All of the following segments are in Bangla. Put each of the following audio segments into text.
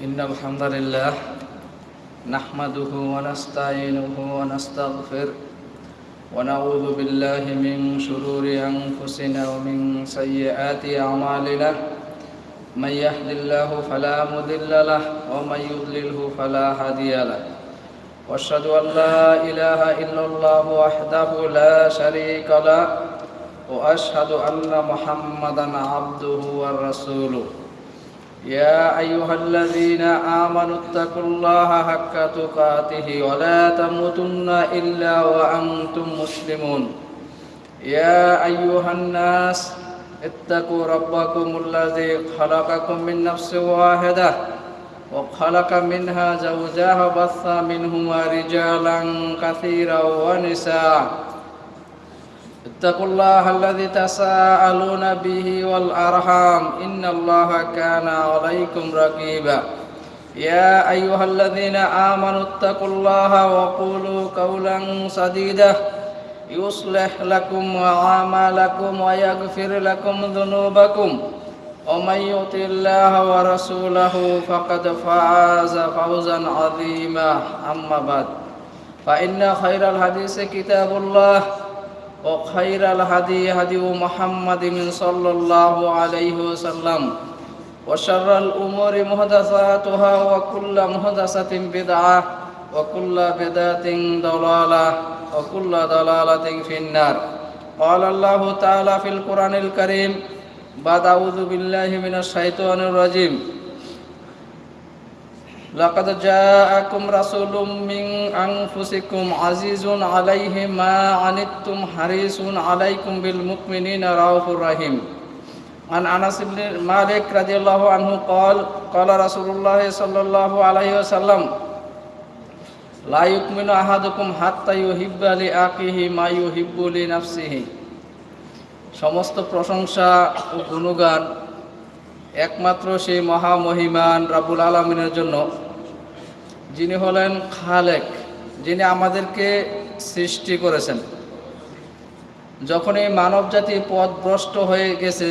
إن الحمد لله نحمده ونستعينه ونستغفر ونعوذ بالله من شرور أنفسنا ومن سيئات أعمالنا. من يهد الله فلا مضل له ومن يضلله فلا هادي له. وأشهد أن لا إله إلا الله وحده لا شريك له. وأشهد أن محمدا عبده ورسوله. يا أيها الذين آمنوا اتقوا الله حق تقاته ولا تموتن إلا وأنتم مسلمون. يا أيها الناس اتقوا ربكم الذي خلقكم من نفس واحدة وخلق منها زوجها وبث منهما رجالا كثيرا ونساء. اتقوا الله الذي تساءلون به والأرحام. إن الله كان عليكم رقيبا. يا أيها الذين آمنوا اتقوا الله وقولوا قولا سديدا. يصلح لكم أعمالكم ويغفر لكم ذنوبكم. ومن يطع الله ورسوله فقد فاز فوزا عظيما. أما بعد فإن خير الحديث كتاب الله. وخير الهدي هدي محمد صلى الله عليه وسلم وشر الامور محدثاتها وكل محدثه بدعه وكل بدعه ضلاله وكل ضلاله في النار قال الله تعالى في القران الكريم بعد أعوذ بالله من الشيطان الرجيم لقد جاءكم رسول من أنفسكم عزيز عليه ما عنتم حريص عليكم بالمؤمنين رؤوف رحيم عن أنس بن مالك رضي الله عنه قال قال رسول الله صلى الله عليه وسلم لا يؤمن أحدكم حتى يحب لأخيه ما يحب لنفسه সমস্ত প্রশংসা ও গুণগান একমাত্র সেই মহামহিমান রাবুল আলমিনের জন্য, যিনি হলেন খালেক, যিনি আমাদেরকে সৃষ্টি করেছেন। যখন এই মানব জাতি পথভ্রষ্ট হয়ে গেছে,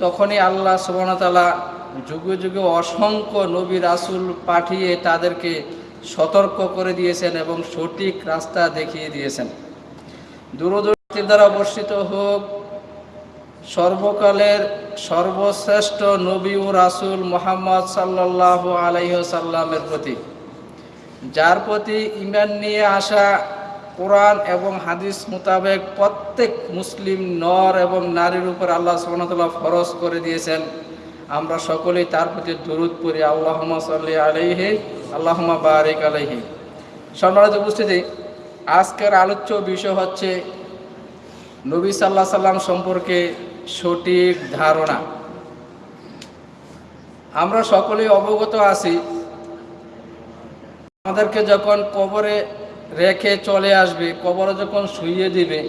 তখনই আল্লাহ সুবর্ণতালা যুগে যুগে অসংখ্য নবী রাসুল পাঠিয়ে তাদেরকে সতর্ক করে দিয়েছেন এবং সঠিক রাস্তা দেখিয়ে দিয়েছেন। দূরদূরতির দ্বারা বর্ষিত হোক সর্বকালের সর্বশ্রেষ্ঠ নবী ও রাসুল মোহাম্মদ সাল্লাহ আলাইসাল্লামের প্রতি, যার প্রতি ইমান নিয়ে আসা কোরআন এবং হাদিস মোতাবেক প্রত্যেক মুসলিম নর এবং নারীর উপর আল্লাহ সুবনতাল্লাহ ফরজ করে দিয়েছেন। আমরা সকলেই তার প্রতি দরুদ পড়ি। আল্লাহমা সাল্লি আলাইহি আল্লাহমা বারিক আলাইহি। সম্মানিত উপস্থিতি, আজকের আলোচ্য বিষয় হচ্ছে নবী সাল্লাহ সাল্লাম সম্পর্কে সঠিক ধারণা। আমরা সকলেই অবগত আছি, আমাদেরকে যখন কবরে রেখে চলে আসবে, কবরে যখন শুইয়ে দিবে,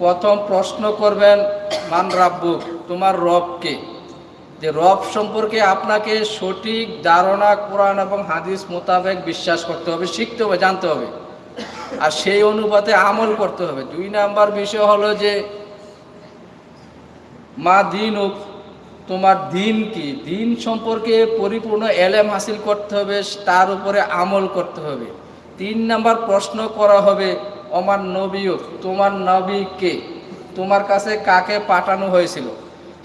প্রথম প্রশ্ন করবেন, মান রাব্বুক তোমার রবকে যে রব সম্পর্কে আপনাকে সঠিক ধারণা, কোরআন এবং হাদিস মোতাবেক বিশ্বাস করতে হবে, শিখতে হবে, জানতে হবে। আর সেই অনুপাতে আমল করতে হবে। দুই নাম্বার বিষয় হলো যে, মা দিন তোমার দিন কি? দিন সম্পর্কে পরিপূর্ণ এলেম হাসিল করতে হবে, তার উপরে আমল করতে হবে। তিন নাম্বার প্রশ্ন করা হবে আমার নবী তোমার নবী কে? তোমার কাছে কাকে পাঠানো হয়েছিল?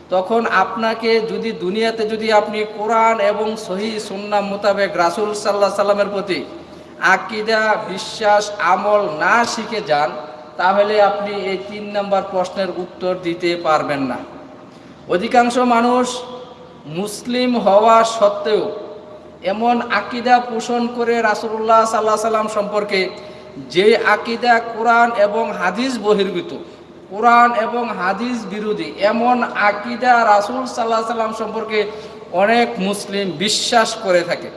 তখন আপনাকে যদি দুনিয়াতে যদি আপনি কোরআন এবং সহি সুন্না মোতাবেক রাসুল সাল্লাহ সাল্লামের প্রতি আকিদা, বিশ্বাস, আমল না শিখে যান, তাহলে আপনি এই তিন নম্বর প্রশ্নের উত্তর দিতে পারবেন না। অধিকাংশ মানুষ মুসলিম হওয়া সত্ত্বেও এমন আকিদা পোষণ করে রাসুল্লাহ সাল্লাহ সাল্লাম সম্পর্কে যে আকিদা কোরআন এবং হাদিস বহির্ভূত, কোরআন এবং হাদিস বিরোধী এমন আকিদা রাসুল সাল্লাহ সাল্লাম সম্পর্কে অনেক মুসলিম বিশ্বাস করে থাকে।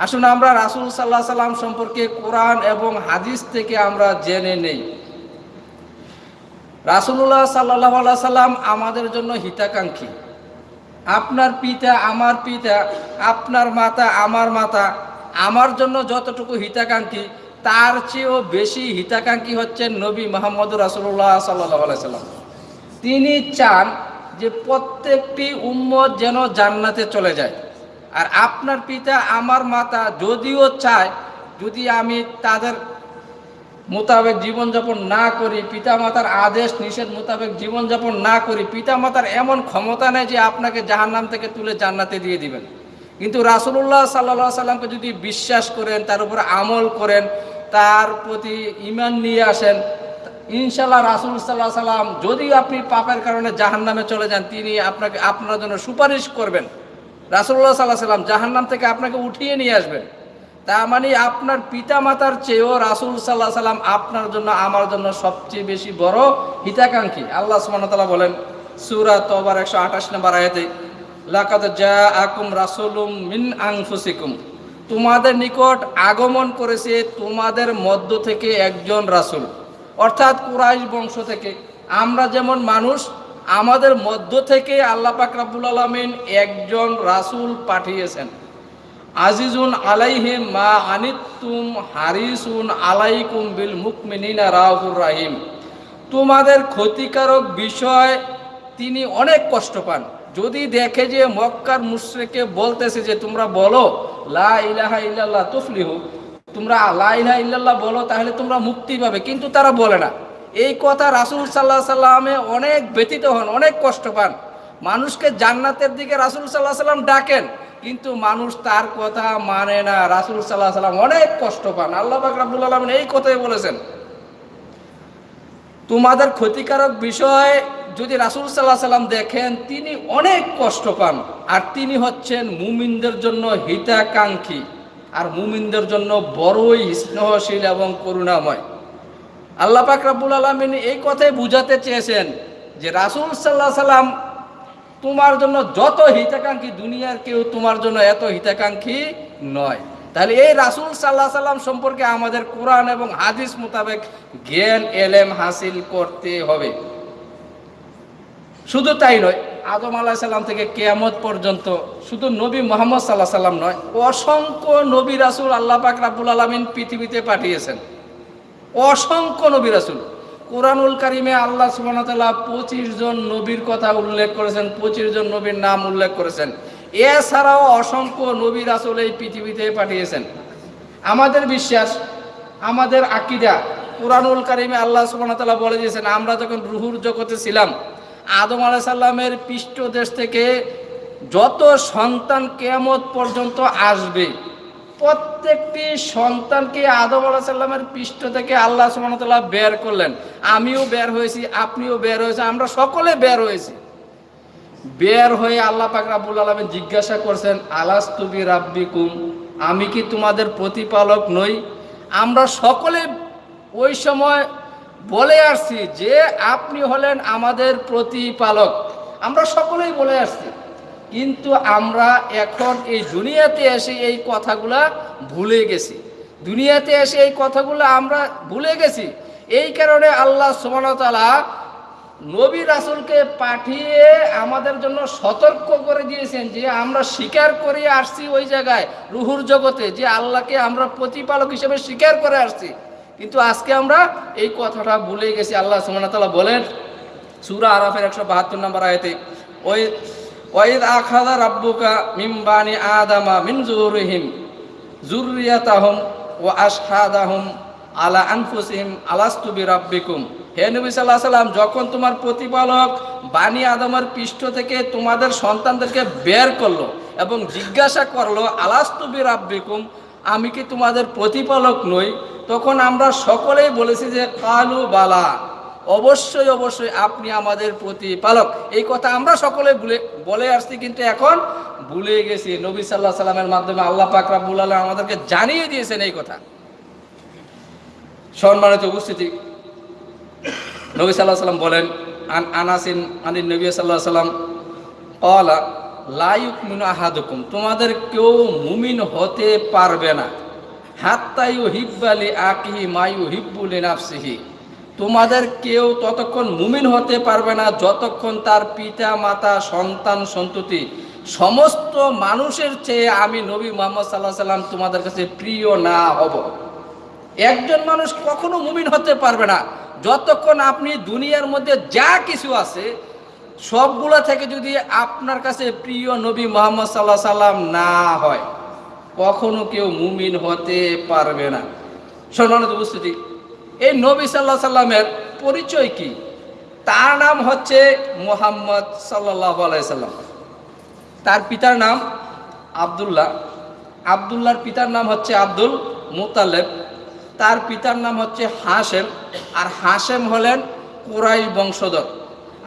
আসুন আমরা রাসুল সাল্লাহ সাল্লাম সম্পর্কে কোরআন এবং হাদিস থেকে আমরা জেনে নেই। রাসুল্লাহ সাল্লাহ সাল্লাম আমাদের জন্য হিতাকাঙ্ক্ষী। আপনার পিতা, আমার পিতা, আপনার মাতা, আমার মাতা, আমার জন্য যতটুকু হিতাকাঙ্ক্ষী, তার চেয়েও বেশি হিতাকাঙ্ক্ষী হচ্ছেন নবী মোহাম্মদ রাসুল্লাহ সাল্লাহ সাল্লাম। তিনি চান যে প্রত্যেকটি উম্মত যেন জান্নাতে চলে যায়। আর আপনার পিতা আমার মাতা যদিও চায়, যদি আমি তাদের মোতাবেক জীবনযাপন না করি, পিতামাতার আদেশ নিষেধ মোতাবেক জীবনযাপন না করি, পিতামাতার এমন ক্ষমতা নেই যে আপনাকে জাহান্নাম থেকে তুলে জান্নাতে দিয়ে দিবেন। কিন্তু রাসুল্লাহ সাল্লা সাল্লামকে যদি বিশ্বাস করেন, তার উপর আমল করেন, তার প্রতি ইমান নিয়ে আসেন ইনশাল্লাহ রাসুল সাল্লাহ সাল্লাম যদি আপনি পাপের কারণে জাহান্নামে চলে যান, তিনি আপনাকে আপনার জন্য সুপারিশ করবেন। রাসুল্লাহ সাল্লাহ সাল্লাম জাহান্নাম থেকে আপনাকে উঠিয়ে নিয়ে আসবেন। তা মানে আপনার পিতা মাতার চেয়েও রাসুল সাল্লাহ সাল্লাম আপনার জন্য, আমার জন্য সবচেয়ে বেশি বড় হিতাকাঙ্ক্ষী। আল্লাহ সুবহানাহু বলেন, সূরা তওবার একশো আঠাশ নম্বর আয়াতে, লাকাদ জা আকুম রাসুলুম মিন আনফুসিকুম। তোমাদের নিকট আগমন করেছে তোমাদের মধ্য থেকে একজন রাসূল। অর্থাৎ কুরাইশ বংশ থেকে। আমরা যেমন মানুষ আমাদের মধ্য থেকে আল্লাহ পাক রাব্বুল আলামিন একজন রাসূল পাঠিয়েছেন। আজিজুন আলাইহে মা আনিতুম হারিসুন আলাইকুম বিল মুকমিনিনা রাহুর রাহিম। তোমাদের ক্ষতিকারক বিষয় তিনি অনেক কষ্ট পান। যদি দেখে যে মক্কার মুশ্রেকে বলতেছে যে তোমরা বলো, লা ইলাহা ইল্লাল্লাহ তুফলিহু, তোমরা লা ইলাহা ইল্লাল্লাহ বলো, তাহলে তোমরা মুক্তি পাবে। কিন্তু তারা বলে না। এই কথা রাসূল সাল্লাহ সাল্লামে অনেক ব্যতীত হন, অনেক কষ্ট পান। মানুষকে জান্নাতের দিকে রাসূল সাল্লাহ সাল্লাম ডাকেন, কিন্তু মানুষ তার কথা মানে না। রাসূল সাল্লাহ সাল্লাম অনেক কষ্ট পান। আল্লাহ পাক রাব্বুল আলামিন এই কথাই বলেছেন। তোমাদের ক্ষতিকারক বিষয় যদি রাসুল সাল্লাহ সাল্লাম দেখেন, তিনি অনেক কষ্ট পান। আর তিনি হচ্ছেন মুমিনদের জন্য হিতাকাঙ্ক্ষী। আর মুমিনদের জন্য বড়ই স্নেহশীল এবং করুণাময়। আল্লাহ পাক রাব্বুল আলমিন এই কথাই বুঝাতে চেয়েছেন যে রাসুল সাল্লাহ সাল্লাম তোমার জন্য যত হিতাকাঙ্ক্ষী দুনিয়ার কেউ তোমার জন্য এত হিতাকাঙ্ক্ষী নয়। তাহলে এই রাসুল সাল্লাহ সাল্লাম সম্পর্কে আমাদের কোরআন এবং হাদিস মোতাবেক জ্ঞান, এলেম হাসিল করতে হবে। শুধু তাই নয়, আদম আলাহ সাল্লাম থেকে কেয়ামত পর্যন্ত শুধু নবী মোহাম্মদ সাল্লাহ সাল্লাম নয়, অসংখ্য নবী রাসুল আল্লাহ পাক রাবুল আলমিন পৃথিবীতে পাঠিয়েছেন। অসংখ্য নবী রাসুল। কোরআনুল কারিমে আল্লাহ সুবাহতাল্লাহ পঁচিশ জন নবীর কথা উল্লেখ করেছেন, পঁচিশ জন নবীর নাম উল্লেখ করেছেন। এছাড়াও অসংখ্য নবী রাসুল এই পৃথিবীতে পাঠিয়েছেন। আমাদের বিশ্বাস, আমাদের আকিদা, কোরআনুল কারিমে আল্লাহ সুবাহতাল্লাহ বলে দিয়েছেন, আমরা যখন রুহুর জগতে ছিলাম, আদম আলাহ সাল্লামের পৃষ্ঠদেশ থেকে যত সন্তান কেয়ামত পর্যন্ত আসবে প্রত্যেকটি সন্তানকে আদম আলাহ সাল্লামের পৃষ্ঠ থেকে আল্লাহ সুবাহতাল্লাহ বের করলেন। আমিও বের হয়েছি, আপনিও বের হয়েছি আমরা সকলে বের হয়েছি। বের হয়ে আল্লাহ পাক রাব্বুল আলমেন জিজ্ঞাসা করছেন আলাস তুবি রাব্বিকুম আমি কি তোমাদের প্রতিপালক নই? আমরা সকলে ওই সময় বলে আসছি যে, আপনি হলেন আমাদের প্রতিপালক। আমরা সকলেই বলে আসছি। কিন্তু আমরা এখন এই দুনিয়াতে এসে এই কথাগুলা ভুলে গেছি। দুনিয়াতে এসে এই কথাগুলো আমরা ভুলে গেছি। এই কারণে আল্লাহ সুমনতালা নবী রাসুলকে পাঠিয়ে আমাদের জন্য সতর্ক করে দিয়েছেন যে আমরা স্বীকার করে আসছি ওই জায়গায়, রুহুর জগতে, যে আল্লাহকে আমরা প্রতিপালক হিসেবে স্বীকার করে আসছি। কিন্তু আজকে আমরা এই কথাটা ভুলে গেছি। আল্লাহ সুমনতালা বলেন, সুরা আরাফের একশো বাহাত্তর নম্বর আয়তে, ওই ওয়াইদ আখাদা রাব্বুকা মিমবানি আদামা মিন জুরহিম জুরিয়াতাহুম ও আশহাদাহুম আলা আনফুসিহিম আলাস্তু বিরাব্বিকুম হে নবী সাল্লাহ সাল্লাম, যখন তোমার প্রতিপালক বানি আদমের পৃষ্ঠ থেকে তোমাদের সন্তানদেরকে বের করল এবং জিজ্ঞাসা করল, আলাস্তু বিরাব্বিকুম, আমি কি তোমাদের প্রতিপালক নই? তখন আমরা সকলেই বলেছি যে, কালু বালা। অবশ্যই অবশ্যই আপনি আমাদের প্রতিপালক। এই কথা আমরা সকলে ভুলে, বলে আসছি, কিন্তু এখন ভুলে গেছি। নবী সাল্লাহ সাল্লামের মাধ্যমে আল্লাহ পাক রাব্বুল আলম আমাদেরকে জানিয়ে দিয়েছেন এই কথা। সম্মানিত উপস্থিতি, নবী সাল্লাহ সাল্লাম বলেন, আন আনাসিন আনিন নবী সাল্লাহ সাল্লাম কলা লাইক মিনু আহাদুকুম। তোমাদের কেউ মুমিন হতে পারবে না। হাত্তাইউ হিব্বালি আকিহি মায়ু হিব্বুলি নাফসিহি। তোমাদের কেউ ততক্ষণ মুমিন হতে পারবে না, যতক্ষণ তার পিতা, মাতা, সন্তান, সন্ততি, সমস্ত মানুষের চেয়ে আমি নবী মোহাম্মদ সাল্লাহ সাল্লাম তোমাদের কাছে প্রিয় না হব। একজন মানুষ কখনো মুমিন হতে পারবে না, যতক্ষণ আপনি দুনিয়ার মধ্যে যা কিছু আছে, সবগুলো থেকে যদি আপনার কাছে প্রিয় নবী মোহাম্মদ সাল্লাহ সাল্লাম না হয়, কখনো কেউ মুমিন হতে পারবে না। সম্মানিত উপস্থিতি এই নবী সাল্লাহ সাল্লামের পরিচয় কি? তার নাম হচ্ছে মোহাম্মদ সাল্লাহ আলাইসাল্লাম তার পিতার নাম আবদুল্লাহ। আবদুল্লাহর পিতার নাম হচ্ছে আব্দুল মুতালেব। তার পিতার নাম হচ্ছে হাসেম আর হাসেম হলেন কুরাইশ বংশধর।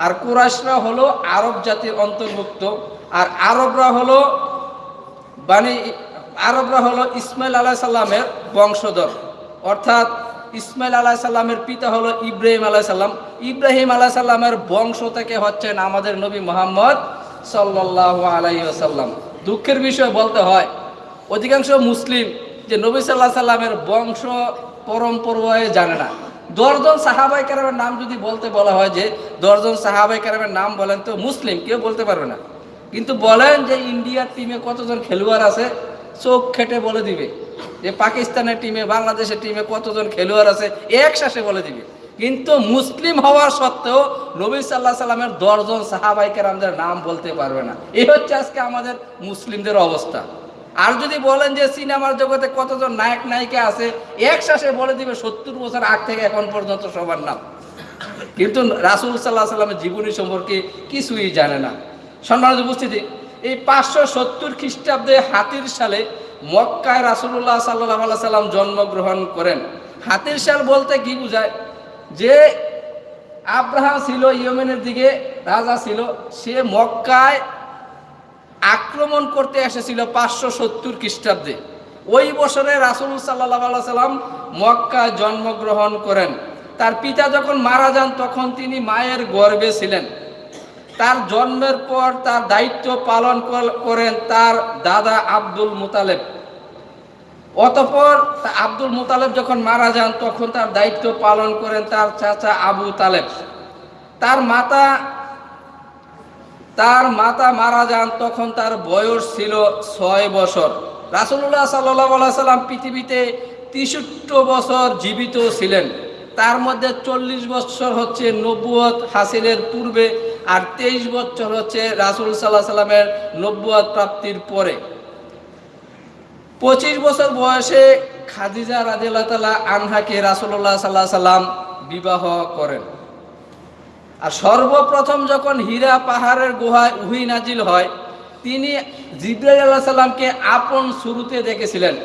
আর কুরাইশরা হলো আরব জাতির অন্তর্ভুক্ত। আর আরবরা হলো বানি আরবরা হলো ইসমাইল আলাহ সাল্লামের বংশধর। অর্থাৎ ইসমাইল আলাহ সাল্লামের পিতা হলো ইব্রাহিম আলাহ সাল্লাম ইব্রাহিম আলাহ সাল্লামের বংশ থেকে হচ্ছেন আমাদের নবী মোহাম্মদ সাল্লাহ আলাইসাল্লাম দুঃখের বিষয় বলতে হয়, অধিকাংশ মুসলিম যে নবী সাল্লাহ সাল্লামের বংশ পরম্পরায় জানে না। দশজন সাহাবাই কারামের নাম যদি বলতে বলা হয় যে দশজন সাহাবাই কারামের নাম বলেন তো মুসলিম, কেউ বলতে পারবে না। কিন্তু বলেন যে ইন্ডিয়ার টিমে কতজন খেলোয়াড় আছে? চোখ খেটে বলে দিবে যে পাকিস্তানের টিমে বাংলাদেশের টিমে কতজন খেলোয়াড় আছে এক শ্বাসে বলে দিবে। কিন্তু মুসলিম হওয়ার সত্ত্বেও নবী সাল্লাহ সাল্লামের দশজন সাহাবাইকার আমাদের নাম বলতে পারবে না। এই হচ্ছে আজকে আমাদের মুসলিমদের অবস্থা। আর যদি বলেন যে সিনেমার জগতে কতজন নায়ক, নায়িকা আছে, এক শ্বাসে বলে দিবে সত্তর বছর আগ থেকে এখন পর্যন্ত সবার নাম। কিন্তু রাসুল সাল্লাহ সাল্লামের জীবনী সম্পর্কে কিছুই জানে না। সম্মানিত উপস্থিতি এই পাঁচশো সত্তর খ্রিস্টাব্দে হাতির সালে মক্কায় রাসুল্লাহ সাল্লাহ সাল্লাম জন্মগ্রহণ করেন। হাতির সাল বলতে কি বোঝায়? যে আব্রাহাম ছিল, ইয়েমেনের দিকে রাজা ছিল, সে মক্কায় আক্রমণ করতে এসেছিল পাঁচশো সত্তর খ্রিস্টাব্দে। ওই বছরে রাসুল সাল্লাহ সাল্লাম মক্কায় জন্মগ্রহণ করেন। তার পিতা যখন মারা যান, তখন তিনি মায়ের গর্বে ছিলেন। তার জন্মের পর তার দায়িত্ব পালন করেন তার দাদা আব্দুল মুতালেব। অতপর আব্দুল মুতালেব যখন মারা যান, তখন তার দায়িত্ব পালন করেন তার চাচা আবু তালেব। তার মাতা তার মাতা মারা যান তখন তার বয়স ছিল ছয় বছর। রাসুল্লাহ সাল্লাহ সাল্লাম পৃথিবীতে তেষট্টি বছর জীবিত ছিলেন। তার মধ্যে চল্লিশ বছর হচ্ছে নব্বুয়ত হাসিলের পূর্বে আর তেইশ বছর হচ্ছে রাসুল সাল্লাহ সাল্লামের নব্বুয়ত প্রাপ্তির পরে। পঁচিশ বছর বয়সে খাদিজা রাজিল্লাহ তালা আনহাকে রাসুল্লাহ সাল্লাহ সাল্লাম বিবাহ করেন। আর সর্বপ্রথম যখন হীরা পাহাড়ের গুহায় উহি নাজিল হয়, তিনি জিব্রাইল আল্লাহ সাল্লামকে আপন শুরুতে দেখেছিলেন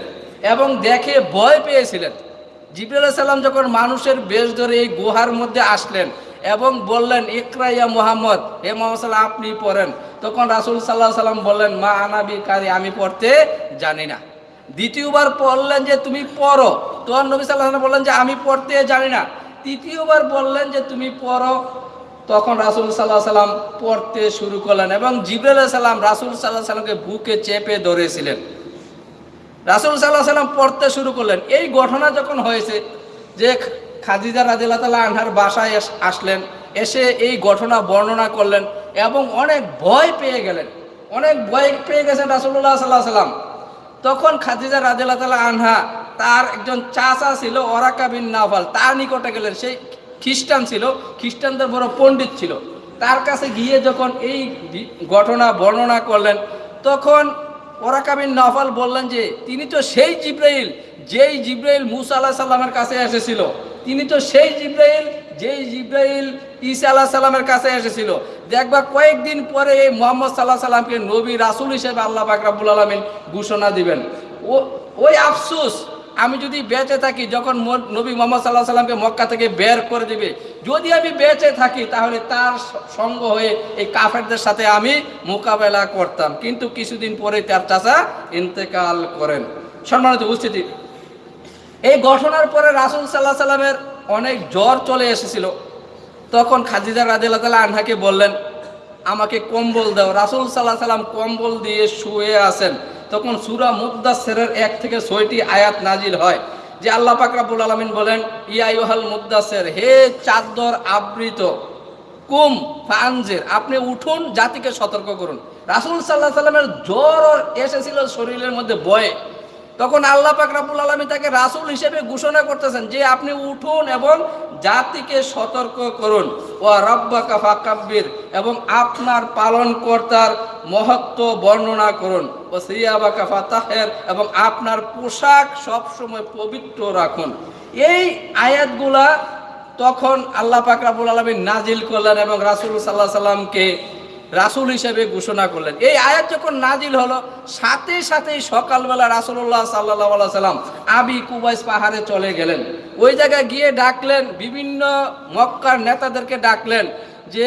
এবং দেখে ভয় পেয়েছিলেন। জিব্রাইল আলাইহিস সাল্লাম যখন মানুষের বেশ ধরে এই গুহার মধ্যে আসলেন এবং বললেন, ইকরা ইয়া মোহাম্মদ, হে মোহাম্মদ আপনি পড়েন। তখন রাসুল সাল্লাহ সাল্লাম বললেন, মা আনাবি কারি, আমি পড়তে জানি না। দ্বিতীয়বার বললেন যে, তুমি পড়ো। তখন নবী সাল্লাহ বললেন যে, আমি পড়তে জানি না। তৃতীয়বার বললেন যে, তুমি পড়ো। তখন রাসুল সাল্লাহ সাল্লাম পড়তে শুরু করলেন এবং জিবরাল সাল্লাম রাসুল সাল্লাহ সাল্লামকে বুকে চেপে ধরেছিলেন। রাসুল সাল্লাহ সাল্লাম পড়তে শুরু করলেন। এই ঘটনা যখন হয়েছে, যে খাদিজা রাদিল্লা তালা আনহার বাসায় আসলেন, এসে এই ঘটনা বর্ণনা করলেন এবং অনেক ভয় পেয়ে গেলেন। অনেক ভয় পেয়ে গেছেন রাসুল্লাহ সাল্লাহ সাল্লাম। তখন খাদিজা রাদিল্লা তালা আনহা, তার একজন চাচা ছিল ওরাকা বিন নাফাল তার নিকটে গেলেন। সেই খ্রিস্টান ছিল, খ্রিস্টানদের বড় পণ্ডিত ছিল। তার কাছে গিয়ে যখন এই ঘটনা বর্ণনা করলেন, তখন ওরাকাবিন নাফাল বললেন যে, তিনি তো সেই জিব্রাইল, যেই জিব্রাইল মুসা আল্লাহ সাল্লামের কাছে এসেছিল। তিনি তো সেই জিব্রাইল, যেই জিব্রাইল ঈসা আল্লাহ সাল্লামের কাছে এসেছিল। দেখবা কয়েকদিন পরে এই মোহাম্মদ সাল্লাহ সাল্লামকে নবী রাসুল হিসেবে আল্লাহ বাকরাবুল আলমিন ঘোষণা দিবেন। ও, ওই আফসুস আমি যদি বেঁচে থাকি, যখন নবী মোহাম্মদ সাল্লাহ সাল্লামকে মক্কা থেকে বের করে দিবে, যদি আমি বেঁচে থাকি, তাহলে তার সঙ্গ হয়ে এই কাফেরদের সাথে আমি মোকাবেলা করতাম। কিন্তু কিছুদিন পরে তার চাচা ইন্তেকাল করেন। সম্মানিত উপস্থিতি, এই ঘটনার পরে রাসুল সাল্লাহ সাল্লামের অনেক জ্বর চলে এসেছিল। তখন খাদিজা রাজিল্লা তালা আনহাকে বললেন আমাকে কম্বল দাও। রাসুল সাল্লাহ সাল্লাম কম্বল দিয়ে শুয়ে আছেন। তখন সুরা মুদাসেরের এক থেকে ছয়টি আয়াত নাজিল হয়, যে আল্লাহ পাক রাব্বুল আলামিন বলেন ইয়াইহাল মুদাসের হে চাদর আবৃত, কুম ফানজের, আপনি উঠুন, জাতিকে সতর্ক করুন। রাসুল সাল্লাহ সাল্লামের জ্বর এসেছিল শরীরের মধ্যে বয়ে। তখন আল্লাহ পাক রাবুল আলমী তাকে রাসুল হিসেবে ঘোষণা করতেছেন যে আপনি উঠুন এবং জাতিকে সতর্ক করুন। ও রব্বা কাফা কাব্বির এবং আপনার পালন কর্তার মহত্ব বর্ণনা করুন। ও সিয়াবা কাফা তাহের এবং আপনার পোশাক সবসময় পবিত্র রাখুন। এই আয়াতগুলা তখন আল্লাহ পাক রাবুল আলমী নাজিল করলেন এবং রাসুল সাল্লাহ সাল্লামকে রাসুল হিসেবে ঘোষণা করলেন। এই আয়াত যখন নাজিল হলো, সাথে সাথেই সকালবেলা রাসুল্লাহ সাল্লাহ সাল্লাম আবি কুবাইস পাহাড়ে চলে গেলেন। ওই জায়গায় গিয়ে ডাকলেন, বিভিন্ন মক্কার নেতাদেরকে ডাকলেন যে,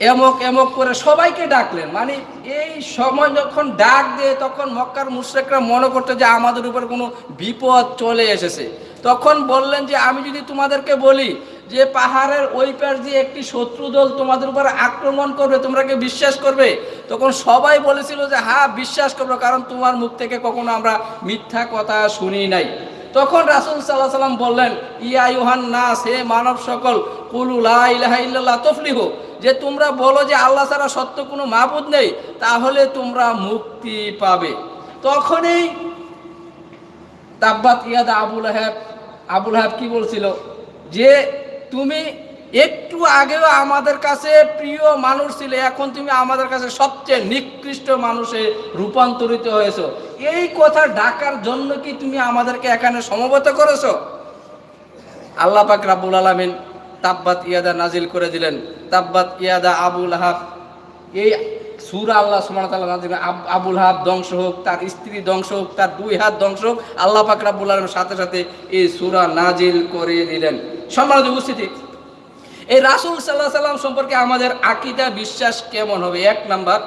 এমক এমক করে সবাইকে ডাকলেন। মানে এই সময় যখন ডাক দিয়ে, তখন মক্কার মুশ্রেকরা মনে করতো যে আমাদের উপর কোনো বিপদ চলে এসেছে। তখন বললেন যে, আমি যদি তোমাদেরকে বলি যে পাহাড়ের ওই পাশ দিয়ে একটি শত্রু দল তোমাদের উপর আক্রমণ করবে, তোমরা কি বিশ্বাস করবে? তখন সবাই বলেছিল যে হ্যাঁ বিশ্বাস করব, কারণ তোমার মুখ থেকে কখনো আমরা মিথ্যা কথা শুনি নাই। তখন রাসুল সাল্লাহ সাল্লাম বললেন, ইয়া ইউহান নাস, হে মানব সকল কুলুলা ইলাহা তফলিহু, যে তোমরা বলো যে আল্লাহ ছাড়া সত্য কোনো মাবুদ নেই, তাহলে তোমরা মুক্তি পাবে। তখনই তাব্বাত ইয়াদা আবুল আহাব আবুল আহাব কি বলছিল? যে তুমি একটু আগেও আমাদের কাছে প্রিয় মানুষ ছিলে, এখন তুমি আমাদের কাছে সবচেয়ে নিকৃষ্ট মানুষে রূপান্তরিত হয়েছো। এই কথা ডাকার জন্য কি তুমি আমাদেরকে এখানে সমবেত করেছ? আল্লাহ পাক রাব্বুল আলামিন তাব্বাত ইয়াদা নাজিল করে দিলেন। তাব্বাত ইয়াদা আবুল হাফ এই সুরা আল্লাহ আব- আবুল হাব ধ্বংস হোক, তার স্ত্রী ধ্বংস হোক, তার দুই হাত ধ্বংস হোক, আল্লাহ পাক রাব্বুল আলামিন সাথে সাথে এই সুরা নাজিল করে দিলেন সম্মানিত উপস্থিতি, এই রাসূল সাল্লাহ সাল্লাম সম্পর্কে আমাদের আকিদা বিশ্বাস কেমন হবে? এক নাম্বার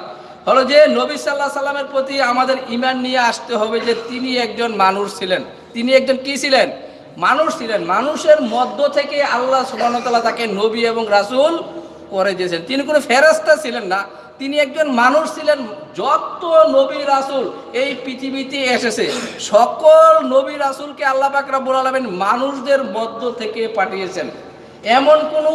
হলো যে, নবী সাল্লাহ সাল্লামের প্রতি আমাদের ইমান নিয়ে আসতে হবে যে তিনি একজন মানুষ ছিলেন। তিনি একজন কি ছিলেন? মানুষ ছিলেন। মানুষের মধ্য থেকে আল্লাহ সুবাহতাল্লাহ তাকে নবী এবং রাসূল করে দিয়েছেন। তিনি কোনো ফেরস্তা ছিলেন না। তিনি একজন মানুষ ছিলেন, যত নবী রাসূল এই পৃথিবীতে এসেছে, সকল নবী রাসূলকে আল্লাহ পাক রাব্বুল আলামিন মানুষদের মধ্য থেকে পাঠিয়েছেন। এমন কোনো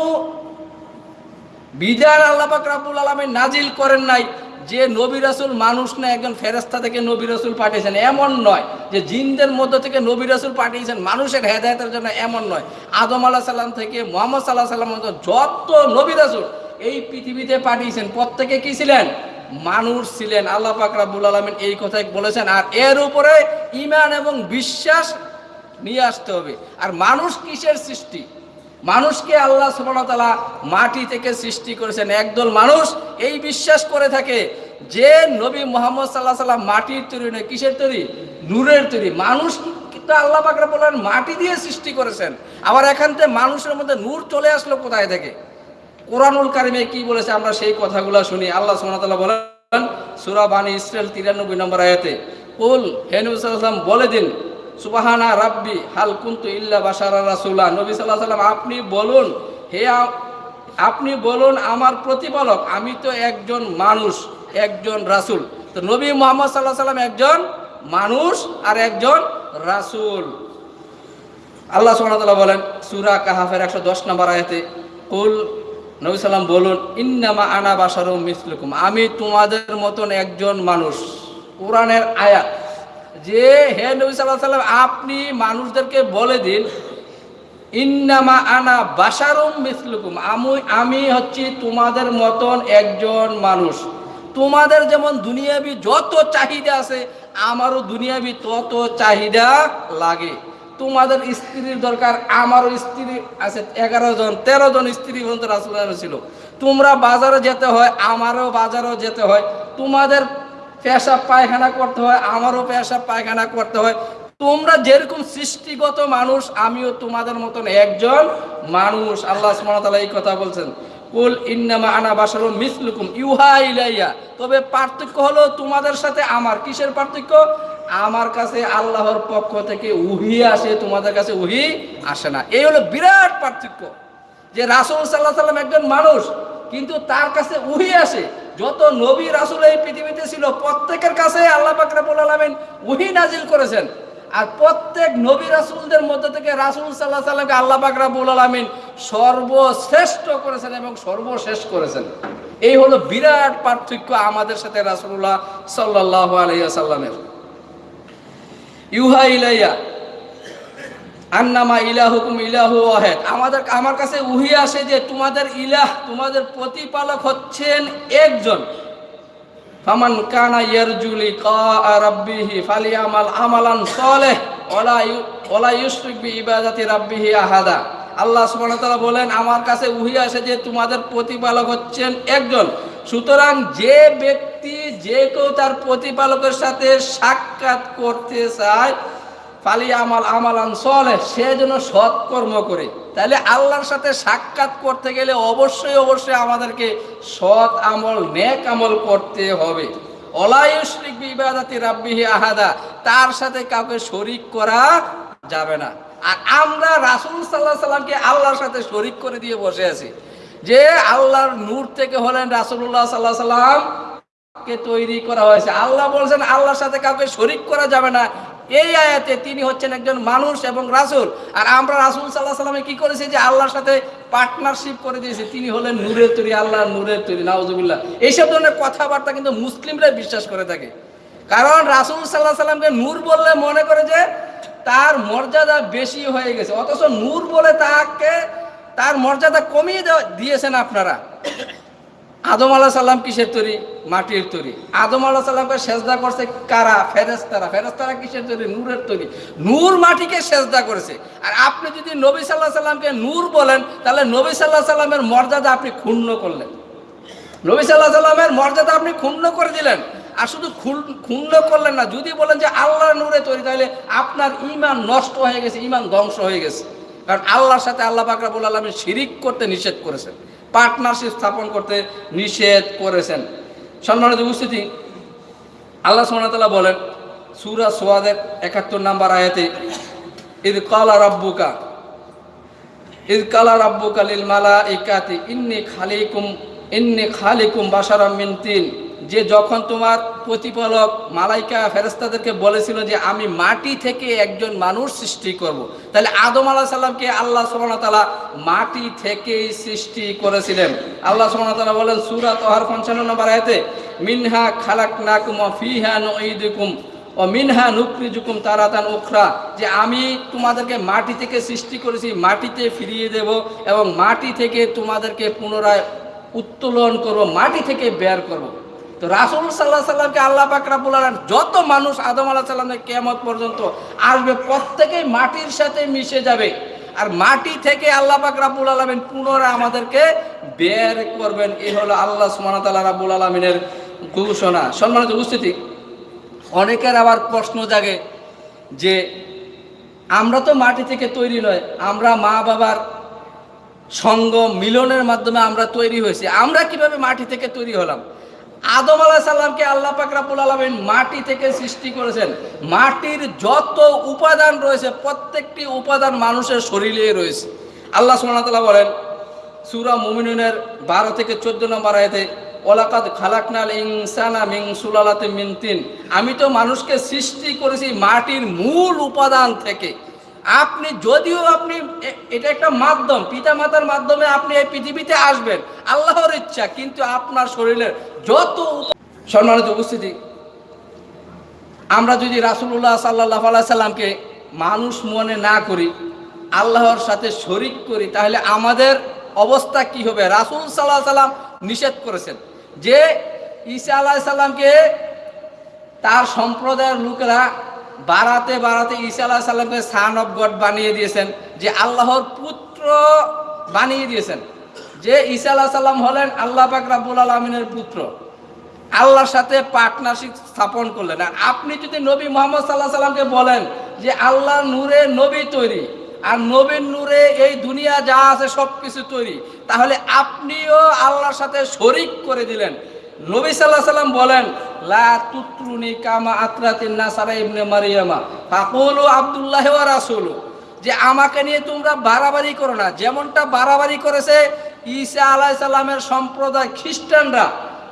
বিধান আল্লাহ পাক রাব্বুল নাজিল করেন নাই যে নবী রাসূল মানুষ না, একজন ফেরেশতা থেকে নবী রাসূল পাঠিয়েছেন। এমন নয় যে জিনদের মধ্য থেকে নবী রাসূল পাঠিয়েছেন, মানুষের হেদায়েতের জন্য এমন নয়। আদম আলাহ সাল্লাম থেকে মোহাম্মদ সাল্লাহ সাল্লাম যত নবী রাসূল এই পৃথিবীতে পাঠিয়েছেন। প্রত্যেকে কি ছিলেন? মানুষ ছিলেন। আল্লাহ পাক আলামিন এই কথাই বলেছেন। আর এর উপরে ইমান এবং বিশ্বাস নিয়ে আসতে হবে। আর মানুষ কিসের সৃষ্টি? মানুষকে আল্লাহ সুবহানাহু মাটি থেকে সৃষ্টি করেছেন। একদল মানুষ এই বিশ্বাস করে থাকে যে নবী মোহাম্মদ সাল্লাহ সাল্লাম মাটির তৈরি নয়, কিসের তৈরি? নূরের তৈরি। মানুষ কিন্তু আল্লাহ পাকরা বলেন মাটি দিয়ে সৃষ্টি করেছেন। আবার এখান থেকে মানুষের মধ্যে নূর চলে আসলো কোথায় থেকে? কোরআনুল কারিমে কি বলেছে আমরা সেই কথাগুলো শুনি। আল্লাহ সুবহানাহু বলেন, সূরা বানি ইসরাইল 93 নম্বর আয়াতে, কুল, হে নবী সাল্লাল্লাহু আলাইহি ওয়াসাল্লাম, বলে দিন, সুবাহানা রাব্বি, হাল কুন্তু ইল্লা বাশারা রাসূলা। নবী আলাইহি সাল্লাম আপনি বলুন, হে আপনি বলুন আমার প্রতিপালক, আমি তো একজন মানুষ, একজন রাসূল। তো নবী মোহাম্মদ আলাইহি সাল্লাম একজন মানুষ আর একজন রাসূল। আল্লাহ ওয়া বলেন, সুরা কাহাফের 110 নম্বর আয়াতে, কুল নবী সাল্লাম বলুন, ইন্নামা আনা বাশারুম মিসলুকুম। আমি তোমাদের মতন একজন মানুষ। কোরআনের আয়াত, যে হে নবী আলাইহি সাল্লাম আপনি মানুষদেরকে বলে দিন, ইন্নামা আনা বাশারুম মিসলুকুম। আমি আমি হচ্ছি তোমাদের মতন একজন মানুষ। তোমাদের যেমন দুনিয়াবি যত চাহিদা আছে, আমারও দুনিয়াবি তত চাহিদা লাগে। তোমাদের স্ত্রীর দরকার, আমারও স্ত্রী আছে, এগারো জন, তেরো জন স্ত্রী পর্যন্ত রাসুল ছিল। তোমরা বাজারে যেতে হয়, আমারও বাজারেও যেতে হয়। তোমাদের পেশাব পায়খানা করতে হয়, আমারও পেশাব পায়খানা করতে হয়। তোমরা যেরকম সৃষ্টিগত মানুষ, আমিও তোমাদের মতন একজন মানুষ। আল্লাহ ওয়া এই কথা বলছেন। কুল ইন্নামা আনা বাশারুম মিসলুকুম, ইউহা ইলাইয়া। তবে পার্থক্য হলো তোমাদের সাথে আমার। কিসের পার্থক্য? আমার কাছে আল্লাহর পক্ষ থেকে উহি আসে, তোমাদের কাছে উহি আসে না। এই হলো বিরাট পার্থক্য। যে রাসূল সাল্লাহ সাল্লাম একজন মানুষ, কিন্তু তার কাছে উহি আসে। যত নবী রাসূল এই পৃথিবীতে ছিল, প্রত্যেকের কাছে আল্লাহ পাক রব্বুল আলামিন উহি নাজিল করেছেন। আর প্রত্যেক নবী রাসূলদের মধ্যে থেকে রাসূল সাল্লাহ সাল্লামকে আল্লাহ পাক রব্বুল আলামিন সর্বশ্রেষ্ঠ করেছেন এবং সর্বশেষ করেছেন। এই হলো বিরাট পার্থক্য আমাদের সাথে রাসূলুল্লাহ সাল্লাল্লাহু আলাইহি সাল্লামের ইউহা ইলাইয়া, আন্নামা ইলাহুকুম ইলাহু ওয়াহেদ। আমাদের, আমার কাছে উহি আসে যে তোমাদের ইলাহ, তোমাদের প্রতিপালক হচ্ছেন একজন। ফামান কানা ইয়ারজুলি কা রাব্বিহি ফালিয়ামাল আমালান সালেহ, ওয়ালা ওলা ইউশরিক বি ইবাদাতি রাব্বিহি আহাদা। আল্লাহ সুবহানাহু তাআলা বলেন, আমার কাছে উহি আসে যে তোমাদের প্রতিপালক হচ্ছেন একজন। সুতরাং যে ব্যক্তি যে কেউ তার প্রতিপালকের সাথে সাক্ষাৎ করতে চায় ফালি আমাল আমালান চলে সে যেন সৎকর্ম করে। তাহলে আল্লাহর সাথে সাক্ষাৎ করতে গেলে অবশ্যই অবশ্যই আমাদেরকে সৎ আমল, নেক আমল করতে হবে। অলায়ুশরিক বিবাদাতি রাব্বিহি আহাদা, তার সাথে কাউকে শরিক করা যাবে না। আর আমরা রাসূল সাল্লাহ সাল্লামকে আল্লাহর সাথে শরিক করে দিয়ে বসে আছি। যে আল্লাহর নূর থেকে হলেন রাসূলুল্লাহ সাল্লাহ সাল্লাম, কে তৈরি করা হয়েছে। আল্লাহ বলছেন, আল্লাহর সাথে কাউকে শরিক করা যাবে না। এই আয়াতে তিনি হচ্ছেন একজন মানুষ এবং রাসূল। আর আমরা রাসূল সাল্লাহ সাল্লামে কি করেছি যে আল্লাহর সাথে পার্টনারশিপ করে দিয়েছি। তিনি হলেন নূরের তৈরি আল্লাহ নূরের তৈরি, নাউজুবিল্লাহ। এইসব ধরনের কথাবার্তা কিন্তু মুসলিমরা বিশ্বাস করে থাকে। কারণ রাসূল সাল্লাহ সাল্লামকে নূর বললে মনে করে যে তার মর্যাদা বেশি হয়ে গেছে। অথচ নূর বলে তাকে তার মর্যাদা কমিয়ে দিয়েছেন আপনারা। আদম আলাহ সাল্লাম কিসের তৈরি? মাটির তৈরি। আদম আলাহ সাল্লামকে সেজদা করছে কারা? ফেরেস্তারা ফেরেস্তারা কিসের তৈরি? নূরের তৈরি। নূর মাটিকে সেজদা করেছে। আর আপনি যদি নবী সাল্লাহ সাল্লামকে নূর বলেন, তাহলে নবী সাল্লাহ সাল্লামের মর্যাদা আপনি ক্ষুণ্ণ করলেন। নবী সাল্লাহ সাল্লামের মর্যাদা আপনি ক্ষুণ্ণ করে দিলেন। আর শুধু ক্ষুণ্ণ করলেন না, যদি বলেন যে আল্লাহর নূরে তৈরি, তাহলে আপনার ইমান নষ্ট হয়ে গেছে ইমান ধ্বংস হয়ে গেছে। কারণ আল্লাহর সাথে আল্লাহ পাকরাবুল আলমী শিরিক করতে নিষেধ করেছেন। পার্টনারশিপ স্থাপন করতে নিষেধ করেছেন। সম্মানিত উপস্থিতি, আল্লাহ সোনাতলা বলেন, সুরা সোয়াদের একাত্তর নাম্বার আয়াতে, ইদ কালা রাব্বুকা, ইদ কালা রাব্বুকা লিল মালা ইকাতি ইন্নি খালিকুম ইন্নি খালিকুম বাসারাম মিন তিন। যে যখন তোমার প্রতিপালক, মালাইকা ফেরেস্তাদেরকে বলেছিল যে আমি মাটি থেকে একজন মানুষ সৃষ্টি করব। তাহলে আদম আলাহ সাল্লামকে আল্লাহ তাআলা মাটি থেকেই সৃষ্টি করেছিলেন আল্লাহ তাআলা বলেন, সূরা তহার পঞ্চান্ন নম্বর আয়াতে, মিনহা খালাকনাকুম ওয়া ফিহা নুঈদুকুম ও মিনহা নুকরিজুকুম তারাতান উখরা, যে আমি তোমাদেরকে মাটি থেকে সৃষ্টি করেছি, মাটিতে ফিরিয়ে দেব এবং মাটি থেকে তোমাদেরকে পুনরায় উত্তোলন করব, মাটি থেকে বের করব তো রাসুল সাল্লাহ সাল্লামকে আল্লাহ পাক রাব্বুল যত মানুষ আদম আলাহ সাল্লামের কেমত পর্যন্ত আসবে, প্রত্যেকেই মাটির সাথে মিশে যাবে। আর মাটি থেকে আল্লাহ পাক রাব্বুল আলামিন পুনরায় আমাদেরকে বের করবেন। এই হলো আল্লাহ ওয়া তাআলা রাব্বুল ঘোষণা। সম্মানিত উপস্থিতি, অনেকের আবার প্রশ্ন জাগে যে, আমরা তো মাটি থেকে তৈরি নয়, আমরা মা বাবার সঙ্গ মিলনের মাধ্যমে আমরা তৈরি হয়েছি। আমরা কীভাবে মাটি থেকে তৈরি হলাম? আদম আলাহ সাল্লামকে আল্লাহ পাক রাব্বুল আলামিন মাটি থেকে সৃষ্টি করেছেন। মাটির যত উপাদান রয়েছে, প্রত্যেকটি উপাদান মানুষের শরীরে রয়েছে। আল্লাহ ওয়া বলেন, সূরা মুমিনুনের বারো থেকে চোদ্দ নম্বর আয়াতে ওলাকাদ খালাকনাল ইনসানা মিন সুলালাতে মিন তিন। আমি তো মানুষকে সৃষ্টি করেছি মাটির মূল উপাদান থেকে। আপনি যদিও আপনি এটা একটা মাধ্যম পিতা মাতার মাধ্যমে আপনি এই পৃথিবীতে আসবেন, আল্লাহর ইচ্ছা, কিন্তু আপনার শরীরের যত সম্মানিত উপস্থিতি, আমরা যদি রাসুল্লাহ সাল্লাহ সাল্লামকে মানুষ মনে না করি, আল্লাহর সাথে শরিক করি, তাহলে আমাদের অবস্থা কি হবে? রাসুল সাল্লাহ সাল্লাম নিষেধ করেছেন যে ঈসা আলাহ সাল্লামকে তার সম্প্রদায়ের লোকেরা বাড়াতে বাড়াতে ঈসা আলাহ সাল্লামকে সান অফ গড বানিয়ে দিয়েছেন, যে আল্লাহর পুত্র বানিয়ে দিয়েছেন। যে ঈসা আলাহ সাল্লাম হলেন আল্লাহ পাক রাব্বুল আলমিনের পুত্র। আল্লাহর সাথে পার্টনারশিপ স্থাপন করলেন। আর আপনি যদি নবী মোহাম্মদ সাল্লাহ সাল্লামকে বলেন যে আল্লাহ নূরে নবী তৈরি, আর নবীর নূরে এই দুনিয়া যা আছে সব কিছু তৈরি, তাহলে আপনিও আল্লাহর সাথে শরিক করে দিলেন। নবী সাল্লাহ সাল্লাম বলেন, লা তুত্রুনি কামা আত্রাতিন নাসারা ইবনে মারিয়ামা। ফাকুলু আব্দুল্লাহ ওয়া রাসূলু। যে আমাকে নিয়ে তোমরা বাড়াবাড়ি করো না। যেমনটা বাড়াবাড়ি করেছে ঈসা আলাহ সাল্লামের সম্প্রদায় খ্রিস্টানরা।